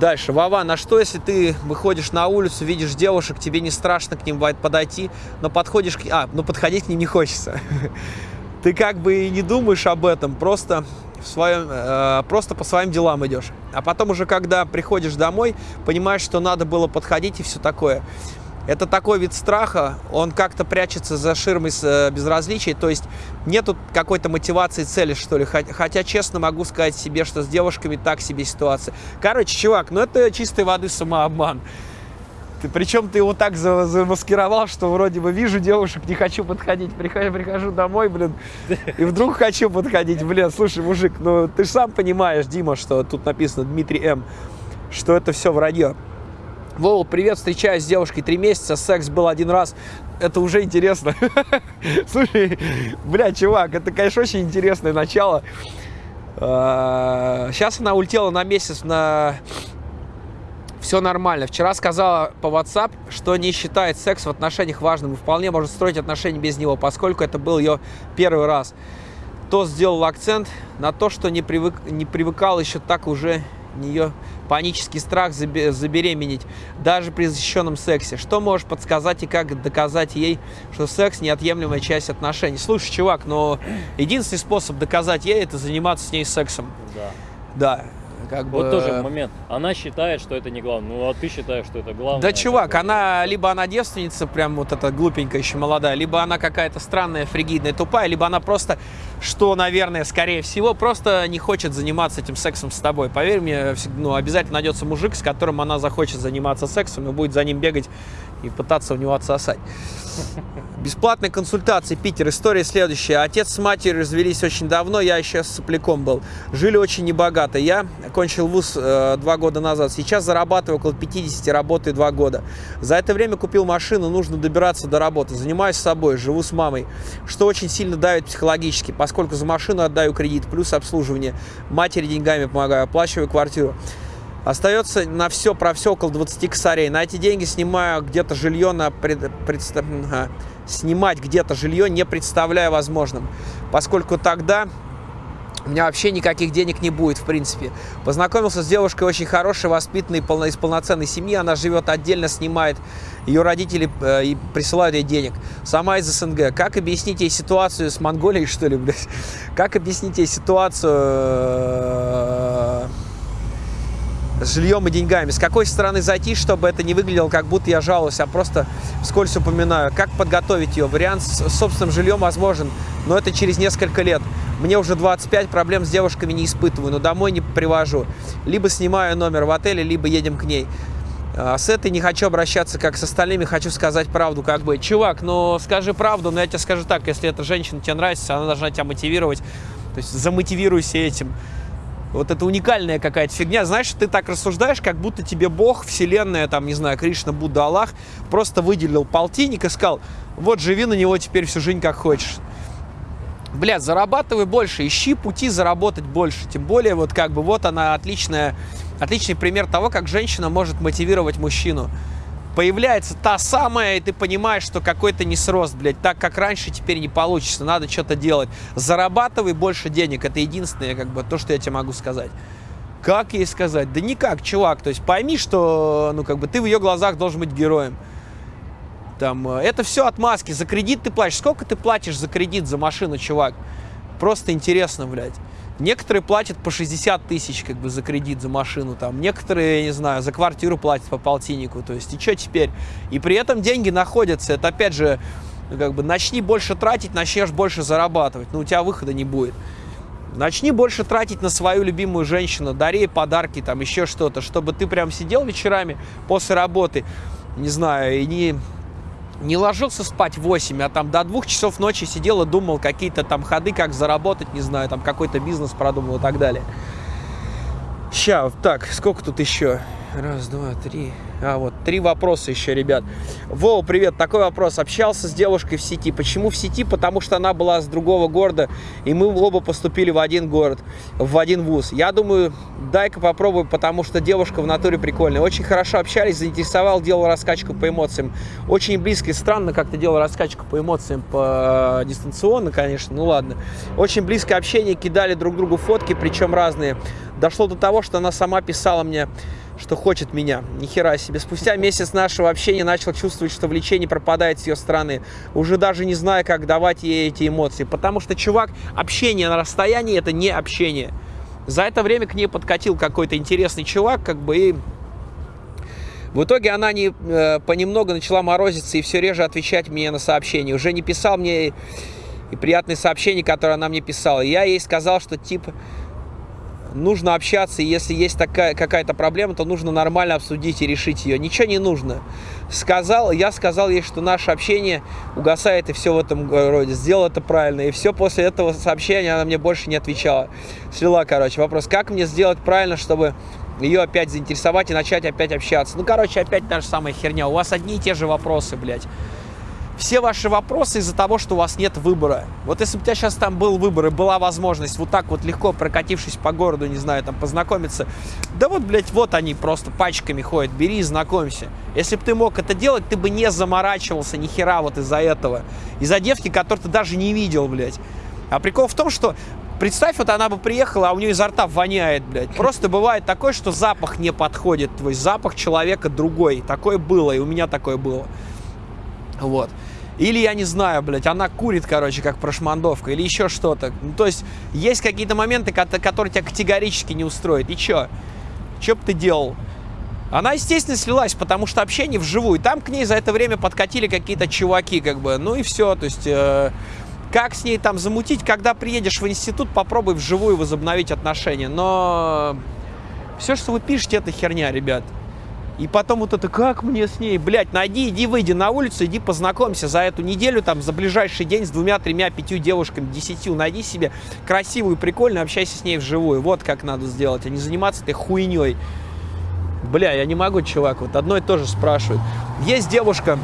Дальше. Вова, на что, если ты выходишь на улицу, видишь девушек, тебе не страшно к ним подойти, но подходишь к... А, но подходить к ним не хочется. Ты как бы и не думаешь об этом, просто, в своем, э, просто по своим делам идешь. А потом уже, когда приходишь домой, понимаешь, что надо было подходить и все такое. Это такой вид страха, он как-то прячется за ширмой э, безразличия, то есть нету какой-то мотивации цели, что ли. Хотя, честно могу сказать себе, что с девушками так себе ситуация. Короче, чувак, ну это чистой воды самообман. Ты, причем ты его так за- замаскировал, что вроде бы вижу девушек, не хочу подходить. Прихожу, прихожу домой, блин, и вдруг хочу подходить. Блин, слушай, мужик, ну ты сам понимаешь, Дима, что тут написано Дмитрий М, что это все вранье. Вова, привет, встречаюсь с девушкой три месяца, секс был один раз. Это уже интересно. Слушай, бля, чувак, это, конечно, очень интересное начало. Сейчас она улетела на месяц на... Все нормально. Вчера сказала по WhatsApp, что не считает секс в отношениях важным и вполне может строить отношения без него, поскольку это был ее первый раз. То сделал акцент на то, что не, привык, не привыкал еще так уже нее панический страх забе- забеременеть, даже при защищенном сексе. Что можешь подсказать и как доказать ей, что секс неотъемлемая часть отношений? Слушай, чувак, но единственный способ доказать ей это заниматься с ней сексом. Да. Да, как бы... Вот тоже момент. Она считает, что это не главное. Ну, а ты считаешь, что это главное. Да, чувак, Такое. она либо она девственница, прям вот эта глупенькая еще молодая, либо она какая-то странная, фригидная, тупая, либо она просто, что, наверное, скорее всего, просто не хочет заниматься этим сексом с тобой. Поверь мне, ну, обязательно найдется мужик, с которым она захочет заниматься сексом и будет за ним бегать и пытаться у него отсосать. Бесплатные консультации, Питер. История следующая. Отец с матерью развелись очень давно, я еще с сопляком был. Жили очень небогато. Я окончил вуз э, два года назад. Сейчас зарабатываю около 50, работаю два года. За это время купил машину, нужно добираться до работы. Занимаюсь собой, живу с мамой, что очень сильно давит психологически, поскольку за машину отдаю кредит, плюс обслуживание. Матери деньгами помогаю, оплачиваю квартиру. Остается на все про все около 20 косарей. На эти деньги снимаю где-то жилье на пред- ага. снимать где-то жилье не представляю возможным, поскольку тогда у меня вообще никаких денег не будет, в принципе. Познакомился с девушкой очень хорошей, воспитанной, полно, из полноценной семьи. Она живет отдельно, снимает. Ее родители э, и присылают ей денег. Сама из СНГ. Как объяснить ей ситуацию с Монголией, что ли, блядь? Как объяснить ей ситуацию э, жильем и деньгами. С какой стороны зайти, чтобы это не выглядело, как будто я жалуюсь, а просто вскользь упоминаю. Как подготовить ее? Вариант с собственным жильем возможен, но это через несколько лет. Мне уже 25, проблем с девушками не испытываю, но домой не привожу. Либо снимаю номер в отеле, либо едем к ней. А С этой не хочу обращаться, как с остальными, хочу сказать правду, как бы. Чувак, ну скажи правду, но я тебе скажу так, если эта женщина тебе нравится, она должна тебя мотивировать. То есть замотивируйся этим. Вот это уникальная какая-то фигня. Знаешь, ты так рассуждаешь, как будто тебе Бог, Вселенная, там, не знаю, Кришна, Будда, Аллах просто выделил полтинник и сказал, вот живи на него теперь всю жизнь как хочешь. Блядь, зарабатывай больше, ищи пути заработать больше. Тем более, вот как бы, вот она отличная, отличный пример того, как женщина может мотивировать мужчину. Появляется та самая, и ты понимаешь, что какой-то несрост, блядь, так как раньше теперь не получится, надо что-то делать. Зарабатывай больше денег, это единственное, как бы, то, что я тебе могу сказать. Как ей сказать? Да никак, чувак. То есть пойми, что, ну, как бы, ты в ее глазах должен быть героем. Там, э, это все отмазки. За кредит ты платишь. Сколько ты платишь за кредит, за машину, чувак? Просто интересно, блядь. Некоторые платят по 60 тысяч, как бы, за кредит, за машину, там. Некоторые, я не знаю, за квартиру платят по полтиннику. То есть, и что теперь? И при этом деньги находятся. Это, опять же, ну, как бы, начни больше тратить, начнешь больше зарабатывать. Но у тебя выхода не будет. Начни больше тратить на свою любимую женщину, дари ей подарки, там еще что-то, чтобы ты прям сидел вечерами после работы, не знаю, и не, не ложился спать в 8, а там до двух часов ночи сидел и думал какие-то там ходы, как заработать, не знаю, там какой-то бизнес продумал и так далее. Ща, так, сколько тут еще? Раз, два, три. А, вот, три вопроса еще, ребят. Вова, привет. Такой вопрос. Общался с девушкой в сети. Почему в сети? Потому что она была с другого города, и мы оба поступили в один город, в один вуз. Я думаю, дай-ка попробую, потому что девушка в натуре прикольная. Очень хорошо общались, заинтересовал, делал раскачку по эмоциям. Очень близко и странно как-то делал раскачку по эмоциям по дистанционно, конечно, ну ладно. Очень близкое общение, кидали друг другу фотки, причем разные. Дошло до того, что она сама писала мне что хочет меня. Ни хера себе. Спустя месяц нашего общения начал чувствовать, что влечение пропадает с ее стороны. Уже даже не знаю, как давать ей эти эмоции. Потому что, чувак, общение на расстоянии – это не общение. За это время к ней подкатил какой-то интересный чувак, как бы, и в итоге она не, э, понемногу начала морозиться и все реже отвечать мне на сообщения. Уже не писал мне и приятные сообщения, которые она мне писала. Я ей сказал, что типа нужно общаться, и если есть такая какая-то проблема, то нужно нормально обсудить и решить ее. Ничего не нужно. Сказал, я сказал ей, что наше общение угасает и все в этом роде. Сделал это правильно. И все после этого сообщения она мне больше не отвечала. Слила, короче, вопрос, как мне сделать правильно, чтобы ее опять заинтересовать и начать опять общаться. Ну, короче, опять та же самая херня. У вас одни и те же вопросы, блядь все ваши вопросы из-за того, что у вас нет выбора. Вот если бы у тебя сейчас там был выбор и была возможность вот так вот легко прокатившись по городу, не знаю, там познакомиться, да вот, блядь, вот они просто пачками ходят, бери и знакомься. Если бы ты мог это делать, ты бы не заморачивался ни хера вот из-за этого. Из-за девки, которую ты даже не видел, блядь. А прикол в том, что Представь, вот она бы приехала, а у нее изо рта воняет, блядь. Просто бывает такое, что запах не подходит твой, запах человека другой. Такое было, и у меня такое было. Вот. Или, я не знаю, блядь, она курит, короче, как прошмандовка, или еще что-то. Ну, то есть, есть какие-то моменты, которые тебя категорически не устроят. И чё? Чё бы ты делал? Она, естественно, слилась, потому что общение вживую. Там к ней за это время подкатили какие-то чуваки, как бы. Ну и все, то есть... Э, как с ней там замутить, когда приедешь в институт, попробуй вживую возобновить отношения. Но все, что вы пишете, это херня, ребят. И потом вот это, как мне с ней, блядь, найди, иди, выйди на улицу, иди познакомься за эту неделю, там, за ближайший день с двумя, тремя, пятью девушками, десятью, найди себе красивую, прикольную, общайся с ней вживую. Вот как надо сделать, а не заниматься этой хуйней. Бля, я не могу, чувак, вот одно и то же спрашивают. Есть девушка,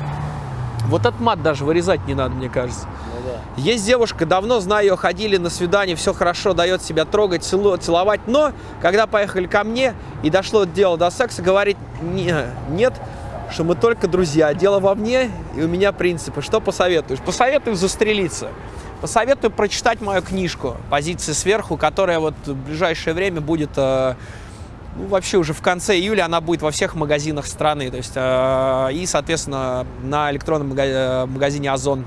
вот этот мат даже вырезать не надо, мне кажется. Есть девушка, давно знаю ее, ходили на свидание, все хорошо, дает себя трогать, целу, целовать, но когда поехали ко мне и дошло дело до секса, говорит, не, нет, что мы только друзья, дело во мне и у меня принципы. Что посоветуешь? Посоветую застрелиться. Посоветую прочитать мою книжку «Позиции сверху», которая вот в ближайшее время будет... Э, ну, вообще уже в конце июля она будет во всех магазинах страны. То есть, э, и, соответственно, на электронном э, магазине «Озон».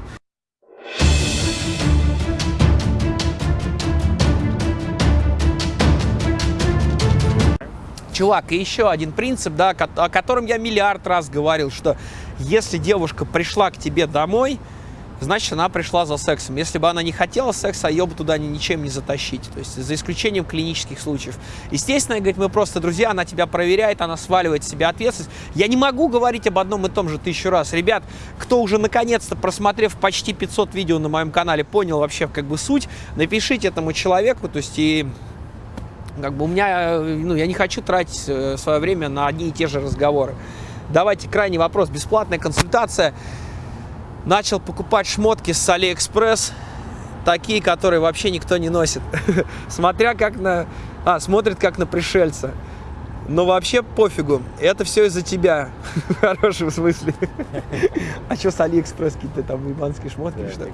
Чувак, и еще один принцип, да, о котором я миллиард раз говорил, что если девушка пришла к тебе домой, значит, она пришла за сексом. Если бы она не хотела секса, ее бы туда ничем не затащить. То есть, за исключением клинических случаев. Естественно, говорит, мы просто друзья, она тебя проверяет, она сваливает с себя ответственность. Я не могу говорить об одном и том же тысячу раз. Ребят, кто уже наконец-то, просмотрев почти 500 видео на моем канале, понял вообще как бы суть, напишите этому человеку, то есть, и как бы у меня, ну, я не хочу тратить э, свое время на одни и те же разговоры. Давайте крайний вопрос. Бесплатная консультация. Начал покупать шмотки с Алиэкспресс. Такие, которые вообще никто не носит. Смотря как на... А, смотрит как на пришельца. Но вообще пофигу. Это все из-за тебя. В хорошем смысле. А что с Алиэкспресс? Какие-то там ебанские шмотки, что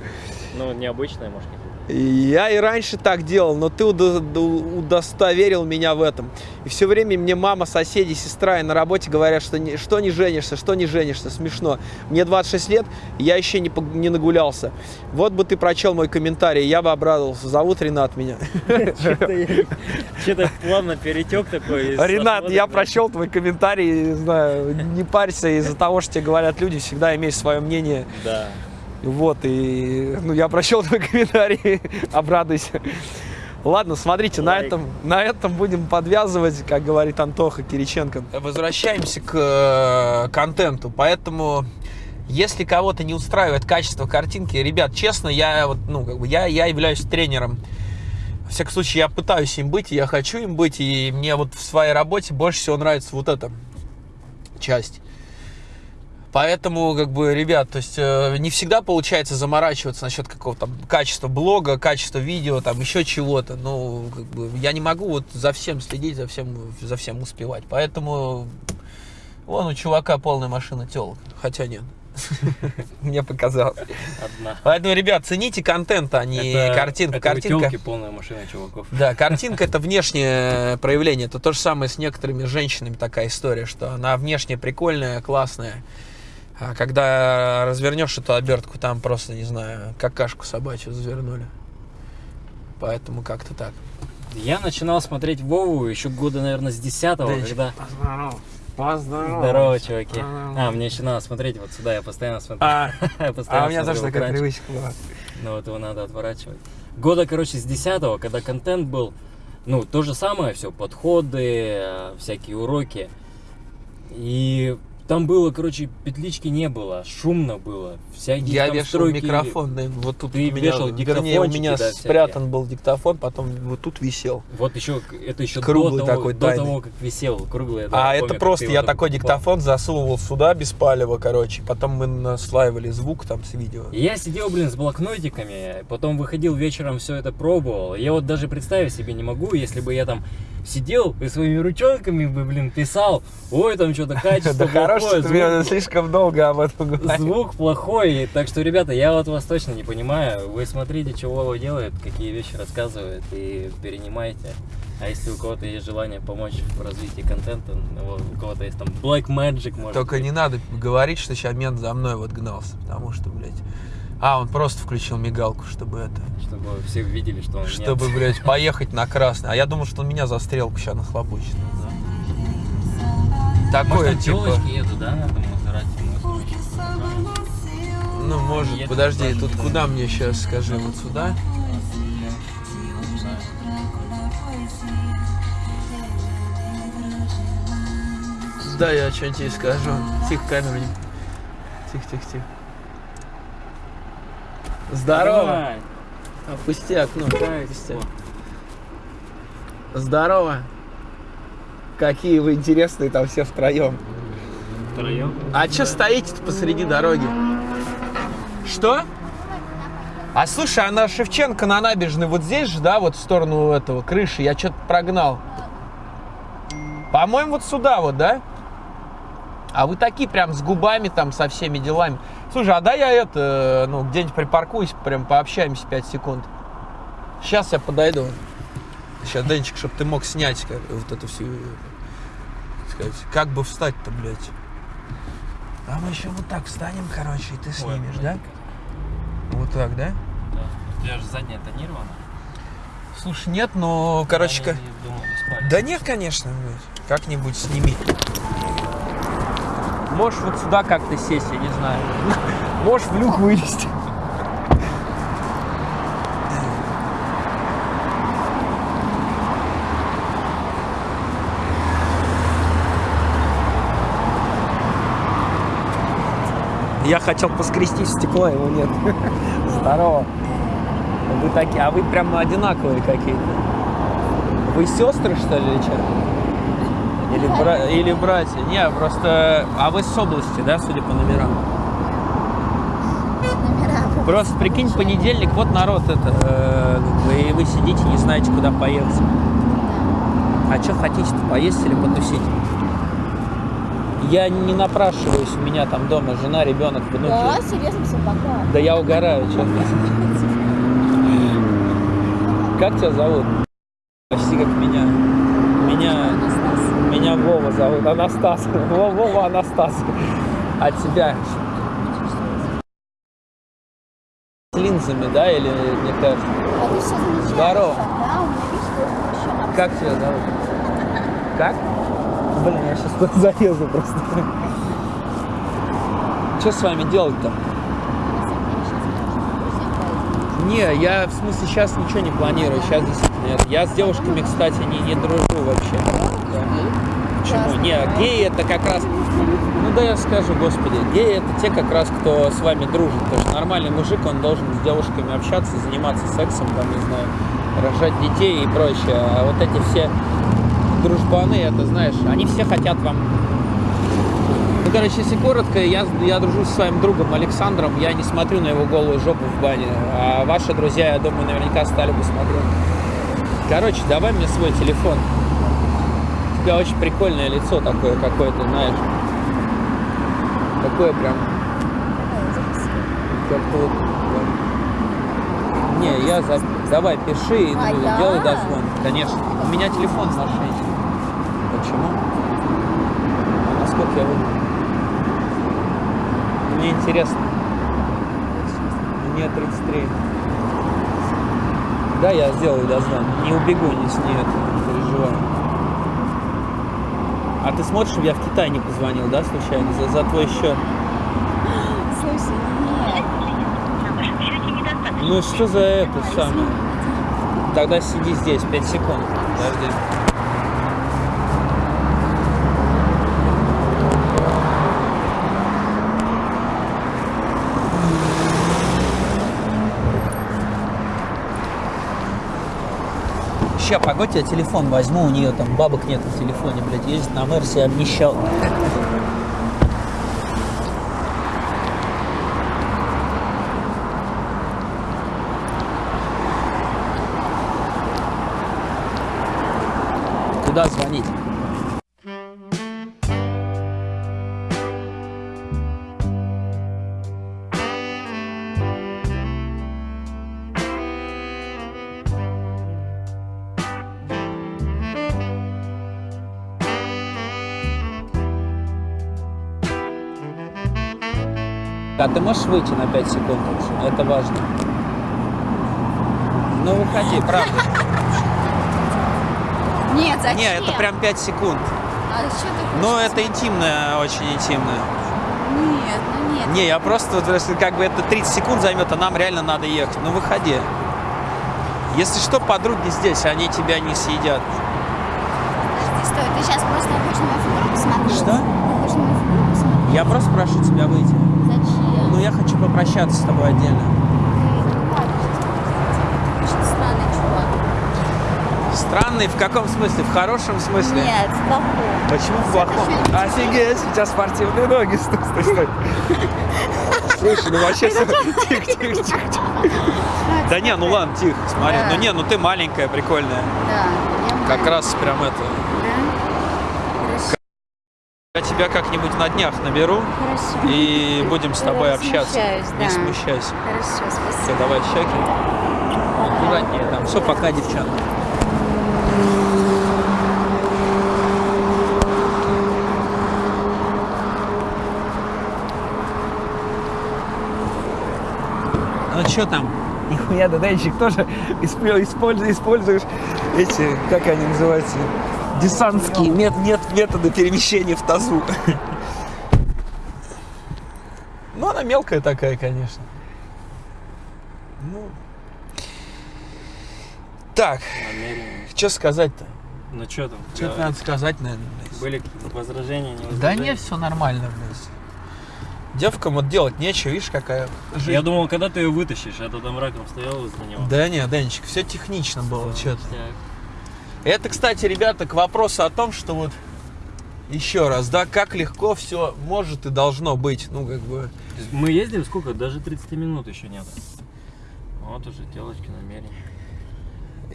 Ну, необычные, может, какие-то. Я и раньше так делал, но ты удостоверил меня в этом. И все время мне мама, соседи, сестра и на работе говорят, что не, что не женишься, что не женишься. Смешно. Мне 26 лет, я еще не, не нагулялся. Вот бы ты прочел мой комментарий, я бы обрадовался. Зовут Ренат меня. Что-то плавно перетек такой. Ренат, я прочел твой комментарий, не знаю, не парься из-за того, что тебе говорят люди, всегда имей свое мнение. Да. Вот, и ну, я прочел твой комментарий, обрадуйся. Ладно, смотрите, на этом, на этом будем подвязывать, как говорит Антоха Кириченко. Возвращаемся к э, контенту, поэтому если кого-то не устраивает качество картинки, ребят, честно, я вот, ну, как бы, я, я являюсь тренером. В всяком случае, я пытаюсь им быть, я хочу им быть, и мне вот в своей работе больше всего нравится вот это. часть. Поэтому, как бы, ребят, то есть э, не всегда получается заморачиваться насчет какого-то качества блога, качества видео, там еще чего-то. Ну, как бы, я не могу вот за всем следить, за всем, за всем успевать. Поэтому вон у чувака полная машина телок. Хотя нет. Мне показалось. Одна. Поэтому, ребят, цените контент, а не Это- картинку. это Картинка. полная машина чуваков. Да, картинка это внешнее проявление. Это то же самое с некоторыми женщинами такая история, что она внешне прикольная, классная. А когда развернешь эту обертку, там просто, не знаю, какашку собачью завернули. Поэтому как-то так. Я начинал смотреть Вову еще года, наверное, с 10 когда... Поздорово. Здорово, чуваки. А, мне еще надо смотреть вот сюда, я постоянно смотрю. А, постоянно а у меня тоже такая экранчик. привычка была. Ну вот его надо отворачивать. Года, короче, с 10 когда контент был, ну, то же самое, все, подходы, э, всякие уроки. И там было, короче, петлички не было, шумно было. Всякие Я вешал стройки. микрофон, да, вот тут Ты у меня, вешал вернее, у меня да, спрятан был диктофон, потом вот тут висел. Вот еще, это еще Круглый до, того, такой, до тайный. того, как висел, круглый. а я это помню, как просто я такой диктофон засовывал сюда без палева, короче. Потом мы наслаивали звук там с видео. Я сидел, блин, с блокнотиками, потом выходил вечером, все это пробовал. Я вот даже представить себе не могу, если бы я там сидел и своими ручонками бы, блин, писал, ой, там что-то качество Да хорош, плохое, что ты мне звук, слишком долго об этом говорил. звук плохой. Так что, ребята, я вот вас точно не понимаю. Вы смотрите, что Вова делает, какие вещи рассказывает и перенимайте. А если у кого-то есть желание помочь в развитии контента, ну, у кого-то есть там Black Magic, может Только быть. не надо говорить, что сейчас мент за мной вот гнался, потому что, блядь... А, он просто включил мигалку, чтобы это... Чтобы все видели, что он нет. Чтобы, блядь, поехать на красный. А я думал, что он меня за стрелку сейчас нахлобучит. Такое, Может, типа... едут, да, на? Ну, может, Едут подожди, тут не куда мне сейчас, скажи, вот сюда? Да, я что-нибудь тебе скажу. Тихо, камеру не... Тихо, тихо, тихо. Здорово! Опусти окно. Опусти. Здорово! Какие вы интересные там все втроем. Втроем? А что стоите посреди дороги? Что? А слушай, а на Шевченко на набережной вот здесь же, да, вот в сторону этого крыши, я что-то прогнал. По-моему, вот сюда вот, да? А вы такие прям с губами там, со всеми делами. Слушай, а да я это, ну, где-нибудь припаркуюсь, прям пообщаемся 5 секунд. Сейчас я подойду. Сейчас, Денчик, чтобы ты мог снять как, вот эту всю... сказать, как бы встать-то, блядь? А мы еще вот так встанем, короче, и ты снимешь, да? Вот так, да? Да. У тебя же задняя тонирована. Слушай, нет, но, короче, Я ка- не думал, не спали. Да нет, конечно, блядь. как-нибудь сними. Можешь вот сюда как-то сесть, я не знаю. Можешь в люк вылезти. Я хотел поскрести в стекло, его нет. Здорово. Вы такие, а вы прям одинаковые какие-то. Вы сестры, что ли, или что? Или, бра- или братья? Не, просто... А вы с области, да, судя по номерам? Просто прикинь, понедельник, вот народ это, э, и вы сидите, не знаете, куда поехать. А что хотите-то, поесть или потусить? Я не напрашиваюсь, у меня там дома жена, ребенок, внуки. Да, серьезно, все, пока. Да я угораю, что Как тебя зовут? Почти как меня. Меня, меня Вова зовут, Анастас. Во- Вова Анастас. А тебя? С линзами, да, или кажется? А замечаешь? Здорово. Как тебя зовут? Как? Блин, я сейчас залезу просто. Что с вами делать-то? Не, я в смысле сейчас ничего не планирую. Сейчас действительно нет. Я с девушками, кстати, не, не дружу вообще. Да. Почему? Не, геи это как раз. Ну да я скажу, господи, геи это те как раз, кто с вами дружит. Потому что нормальный мужик, он должен с девушками общаться, заниматься сексом, там, не знаю, рожать детей и прочее. А вот эти все дружбаны, это знаешь, они все хотят вам Ну, короче, если коротко, я, я дружу со своим другом Александром, я не смотрю на его голую жопу в бане, а ваши друзья, я думаю, наверняка стали бы смотреть. Короче, давай мне свой телефон. У тебя очень прикольное лицо такое какое-то, знаешь. Такое прям... Вот... Не, я за... Давай, пиши и А ну, я? делай дозвон. Конечно. У меня телефон в машине. Почему? А насколько я выгляжу? Мне интересно. Мне 33. Да, я сделаю дозвон. Не убегу, не с ней, не переживай. А ты смотришь, я в Китай не позвонил, да, случайно? За, за твой счет. Слушай, нет. Ну что за это самое? Тогда сиди здесь, 5 секунд. Подожди. Ща, погодь, я телефон возьму, у нее там бабок нет в телефоне, блядь, ездит на Мерсе, обнищал. Ты можешь выйти на 5 секунд? Это важно. Ну, выходи, правда. Нет, зачем? Не, это прям 5 секунд. А что ты? Ну, это интимное, очень интимное. Нет, ну нет. Не, я просто, как бы это 30 секунд займет, а нам реально надо ехать. Ну, выходи. Если что, подруги здесь, они тебя не съедят. Подожди, стой, ты сейчас просто хочешь мою фигуру посмотреть? Что? Ты хочешь на мою фигуру посмотреть? Я просто прошу тебя выйти. Хочу попрощаться с тобой отдельно. Странный чувак. Странный в каком смысле? В хорошем смысле? Нет, в плохом. Почему в плохом? Офигеть, сейчас спортивные ноги. Стой, стой, стой. Слушай, ну вообще... Тихо, тихо, тихо, тихо. Да не, ну ладно, тихо, смотри. Ну не, ну ты маленькая, прикольная. Да, Как раз прям это... Я тебя как-нибудь на днях наберу хорошо. и будем с тобой Я общаться. смущаюсь, Не смущайся. Хорошо, Все, спасибо. давай щеки. Аккуратнее там. Все, пока, девчонка. Ну что там? Нихуя, да денчик тоже исп- используешь, используешь эти, как они называются, десантские мет, нет, методы перемещения в тазу. Ну, она мелкая такая, конечно. Ну. Так, что сказать-то? Ну что там? Что Да, надо сказать, наверное? Были какие-то возражения, не Да возражения? не, все нормально, блядь. Девкам вот делать нечего, видишь, какая жизнь. Я думал, когда ты ее вытащишь, а то там раком стоял возле него. Да не, Денчик, все технично было, что-то. Это, кстати, ребята, к вопросу о том, что вот еще раз, да, как легко все может и должно быть. Ну, как бы. Мы ездим сколько? Даже 30 минут еще нет. Вот уже телочки намерения.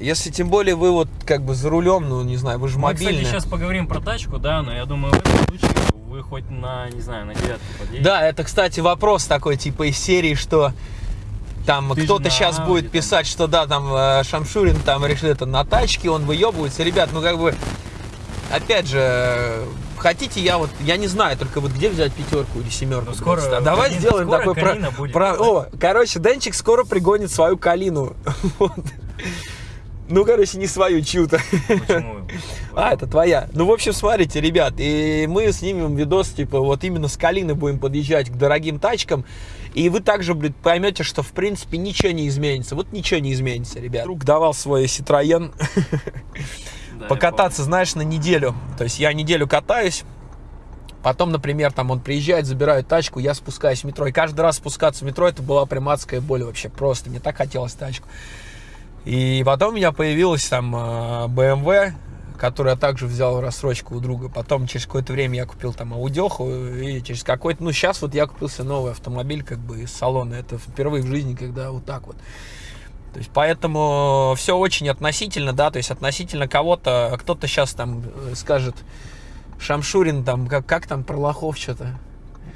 Если тем более вы вот как бы за рулем, ну не знаю, вы же Мы, мобильный. кстати, сейчас поговорим про тачку, да, но я думаю, в этом случае вы хоть на, не знаю, на девятку подъедете. Да, это, кстати, вопрос такой, типа из серии, что там кто-то сейчас будет писать, что да, там э, Шамшурин там решил это на тачке, он выебывается. Ребят, ну как бы, опять же, хотите я вот, я не знаю, только вот где взять пятерку или семерку. Ну, скоро а давай Калина- сделаем скоро такой про, будет. про- О, короче, Денчик скоро пригонит свою калину. Вот. Ну, короче, не свою, чью-то. Почему? А, это твоя. Ну, в общем, смотрите, ребят, и мы снимем видос, типа, вот именно с Калины будем подъезжать к дорогим тачкам, и вы также, блядь, поймете, что, в принципе, ничего не изменится. Вот ничего не изменится, ребят. Друг давал свой Citroёn Да, покататься, знаешь, на неделю. То есть я неделю катаюсь, потом, например, там он приезжает, забирает тачку, я спускаюсь в метро. И каждый раз спускаться в метро, это была прям адская боль вообще, просто. Мне так хотелось тачку. И потом у меня появилась там э, BMW, который я также взял в рассрочку у друга. Потом через какое-то время я купил там аудеху, и через какой-то... Ну, сейчас вот я купил себе новый автомобиль как бы из салона. Это впервые в жизни, когда вот так вот. То есть, поэтому все очень относительно, да, то есть относительно кого-то, кто-то сейчас там э, скажет, Шамшурин там, как, как там про лохов что-то,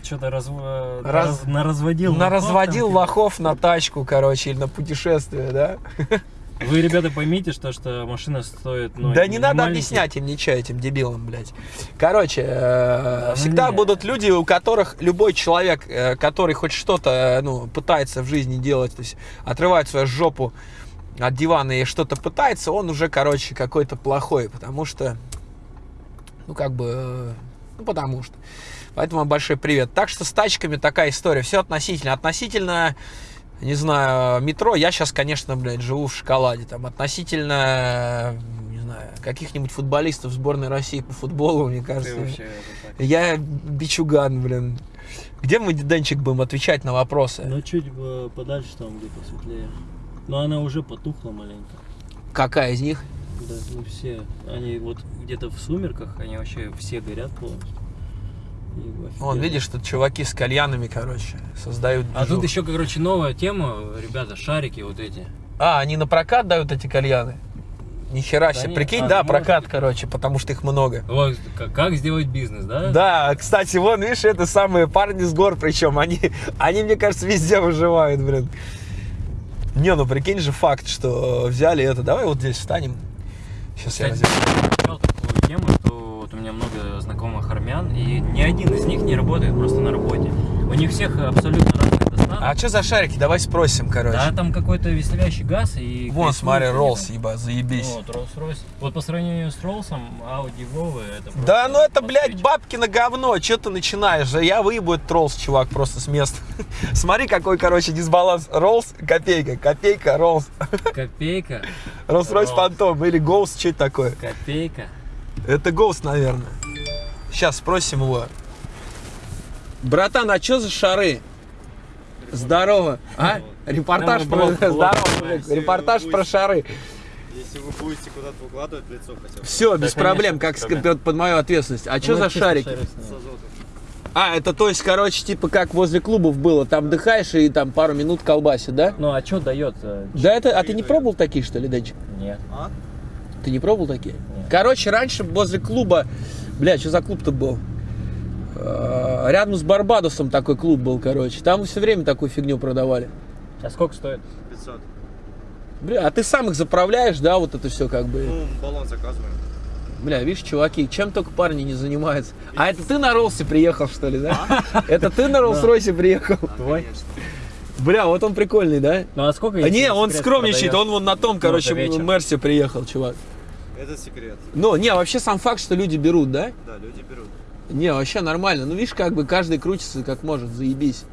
Что-то раз... Раз- раз- наразводил. на лохов лохов на тачку, короче, или на путешествие, да? Вы, ребята, поймите, что, что машина стоит... Ну, да не надо объяснять им ничего, этим дебилам, блядь. Короче, э, ну всегда не. будут люди, у которых любой человек, э, который хоть что-то, э, ну, пытается в жизни делать, то есть отрывает свою жопу от дивана и что-то пытается, он уже, короче, какой-то плохой, потому что, ну, как бы, э, ну, потому что. Поэтому большой привет. Так что с тачками такая история. Все относительно. Относительно, не знаю, метро. Я сейчас, конечно, блядь, живу в шоколаде. Там относительно, э, не знаю, каких-нибудь футболистов сборной России по футболу, мне Ты кажется. вообще. Я бичуган, блин. Где мы, Денчик, будем отвечать на вопросы? Ну, чуть подальше там, где посветлее. Но она уже потухла маленько. Какая из них? Да, ну все. Они вот где-то в сумерках, они вообще все горят полностью. Вон, видишь, тут чуваки с кальянами, короче, создают А тут еще, короче, новая тема, ребята, шарики вот эти. А, они на прокат дают эти кальяны? Нихера Да себе. Прикинь, а, да, может. прокат, короче, потому что их много. Вот, как, сделать бизнес, да? Да, кстати, вон, видишь, это самые парни с гор, причем они, они, мне кажется, везде выживают, блин. Не, ну прикинь же факт, что взяли это. Давай вот здесь встанем. Сейчас я Кстати, я читал ни один из них не работает просто на работе. У них всех абсолютно разных достатков. А что за шарики? Давай спросим, короче. Да, там какой-то веселящий газ и... Вон, смотри. Роллс, еба, заебись. Вот, Rolls-Royce. Вот по сравнению с Роллсом, Audi Vova это просто Да, ну это, блядь, бабки на говно. Че ты начинаешь? Я выебу этот Роллс, чувак, просто с места. Смотри, какой, короче, дисбаланс. Роллс, копейка, копейка, Роллс. Копейка, Роллс-Ройс. Фантом или Ghost, что это такое? копейка. Это Ghost, наверное. Сейчас спросим его. Братан, а что за шары? Здорово. А? Репортаж Нам про... блог- блог Здорово. Репортаж про шары. Если вы будете куда-то выкладывать лицо хотя бы. Все, без проблем, как под мою ответственность. А что Ну, за шарики? А, это то есть, короче, типа как возле клубов было. Там дыхаешь и там пару минут колбасит, да? Ну а что дает? э, Да это, а ты не пробовал такие, что ли, Денчик? Нет. А? Ты не пробовал такие? Короче, раньше возле клуба, бля, что за клуб-то был? Э, Рядом с Барбадосом такой клуб был, короче. Там все время такую фигню продавали. А сколько стоит? 500. Бля, а ты сам их заправляешь, да, вот это все как бы. Ну, баллон заказываем. Бля, видишь, чуваки, чем только парни не занимаются. А это ты на Роллсе приехал, что ли, да? Это ты на Роллс-Ройсе приехал? Твой? Бля, вот он прикольный, да? Ну а сколько? А не, он скромничает, он вон на том, короче. Мерсе приехал, чувак. Это секрет. Ну, не, вообще сам факт, что люди берут, да? Да, люди берут. Не, вообще нормально. Ну, видишь, как бы каждый крутится как может, заебись.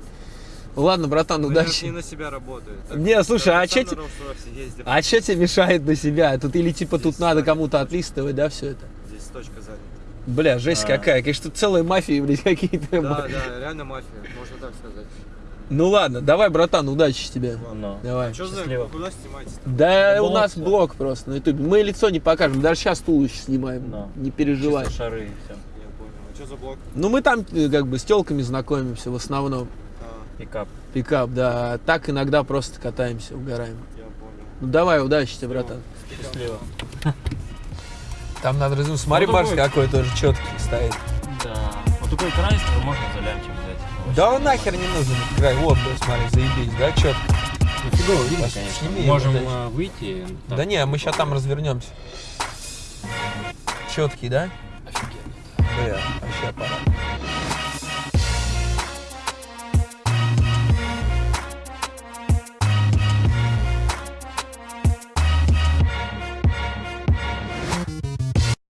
Ладно, братан, Ну, удачи. не на себя работают. Так, Не, слушай, а на те-. А что тебе мешает на себя? Тут или типа тут Здесь надо занято. кому-то отлистывать, да, все это? Здесь точка занята. Бля, жесть А. какая. Конечно, тут целая мафия, блядь, какие-то. Да, да, реально мафия, можно так сказать. Ну ладно, давай, братан, удачи тебе. Ну. Давай. Что за, куда снимаете? Да, у Блог нас блог просто на ютубе. Мы лицо не покажем, даже сейчас туловище снимаем. Да. Не переживай. Чисто шары и все. Я понял. А что за блок? Ну мы там э, как бы с телками знакомимся в основном. А, Пикап. Пикап, да. Так иногда просто катаемся, угораем. я понял. Ну давай, удачи тебе, братан. Счастливо. Там надо разум. Смотри, Ну, Марс такой- какой тоже четкий стоит. Да. Вот такой крайстер можно за лямчик взять. Да он нахер не нужен этот край. Вот, да, смотри, заебись, да, четко. Ну, фигово видно, конечно. сними его, Можем да. э, выйти. так. Да не, мы сейчас там развернемся. Четкий, да? Офигенно. Бля, вообще аппарат.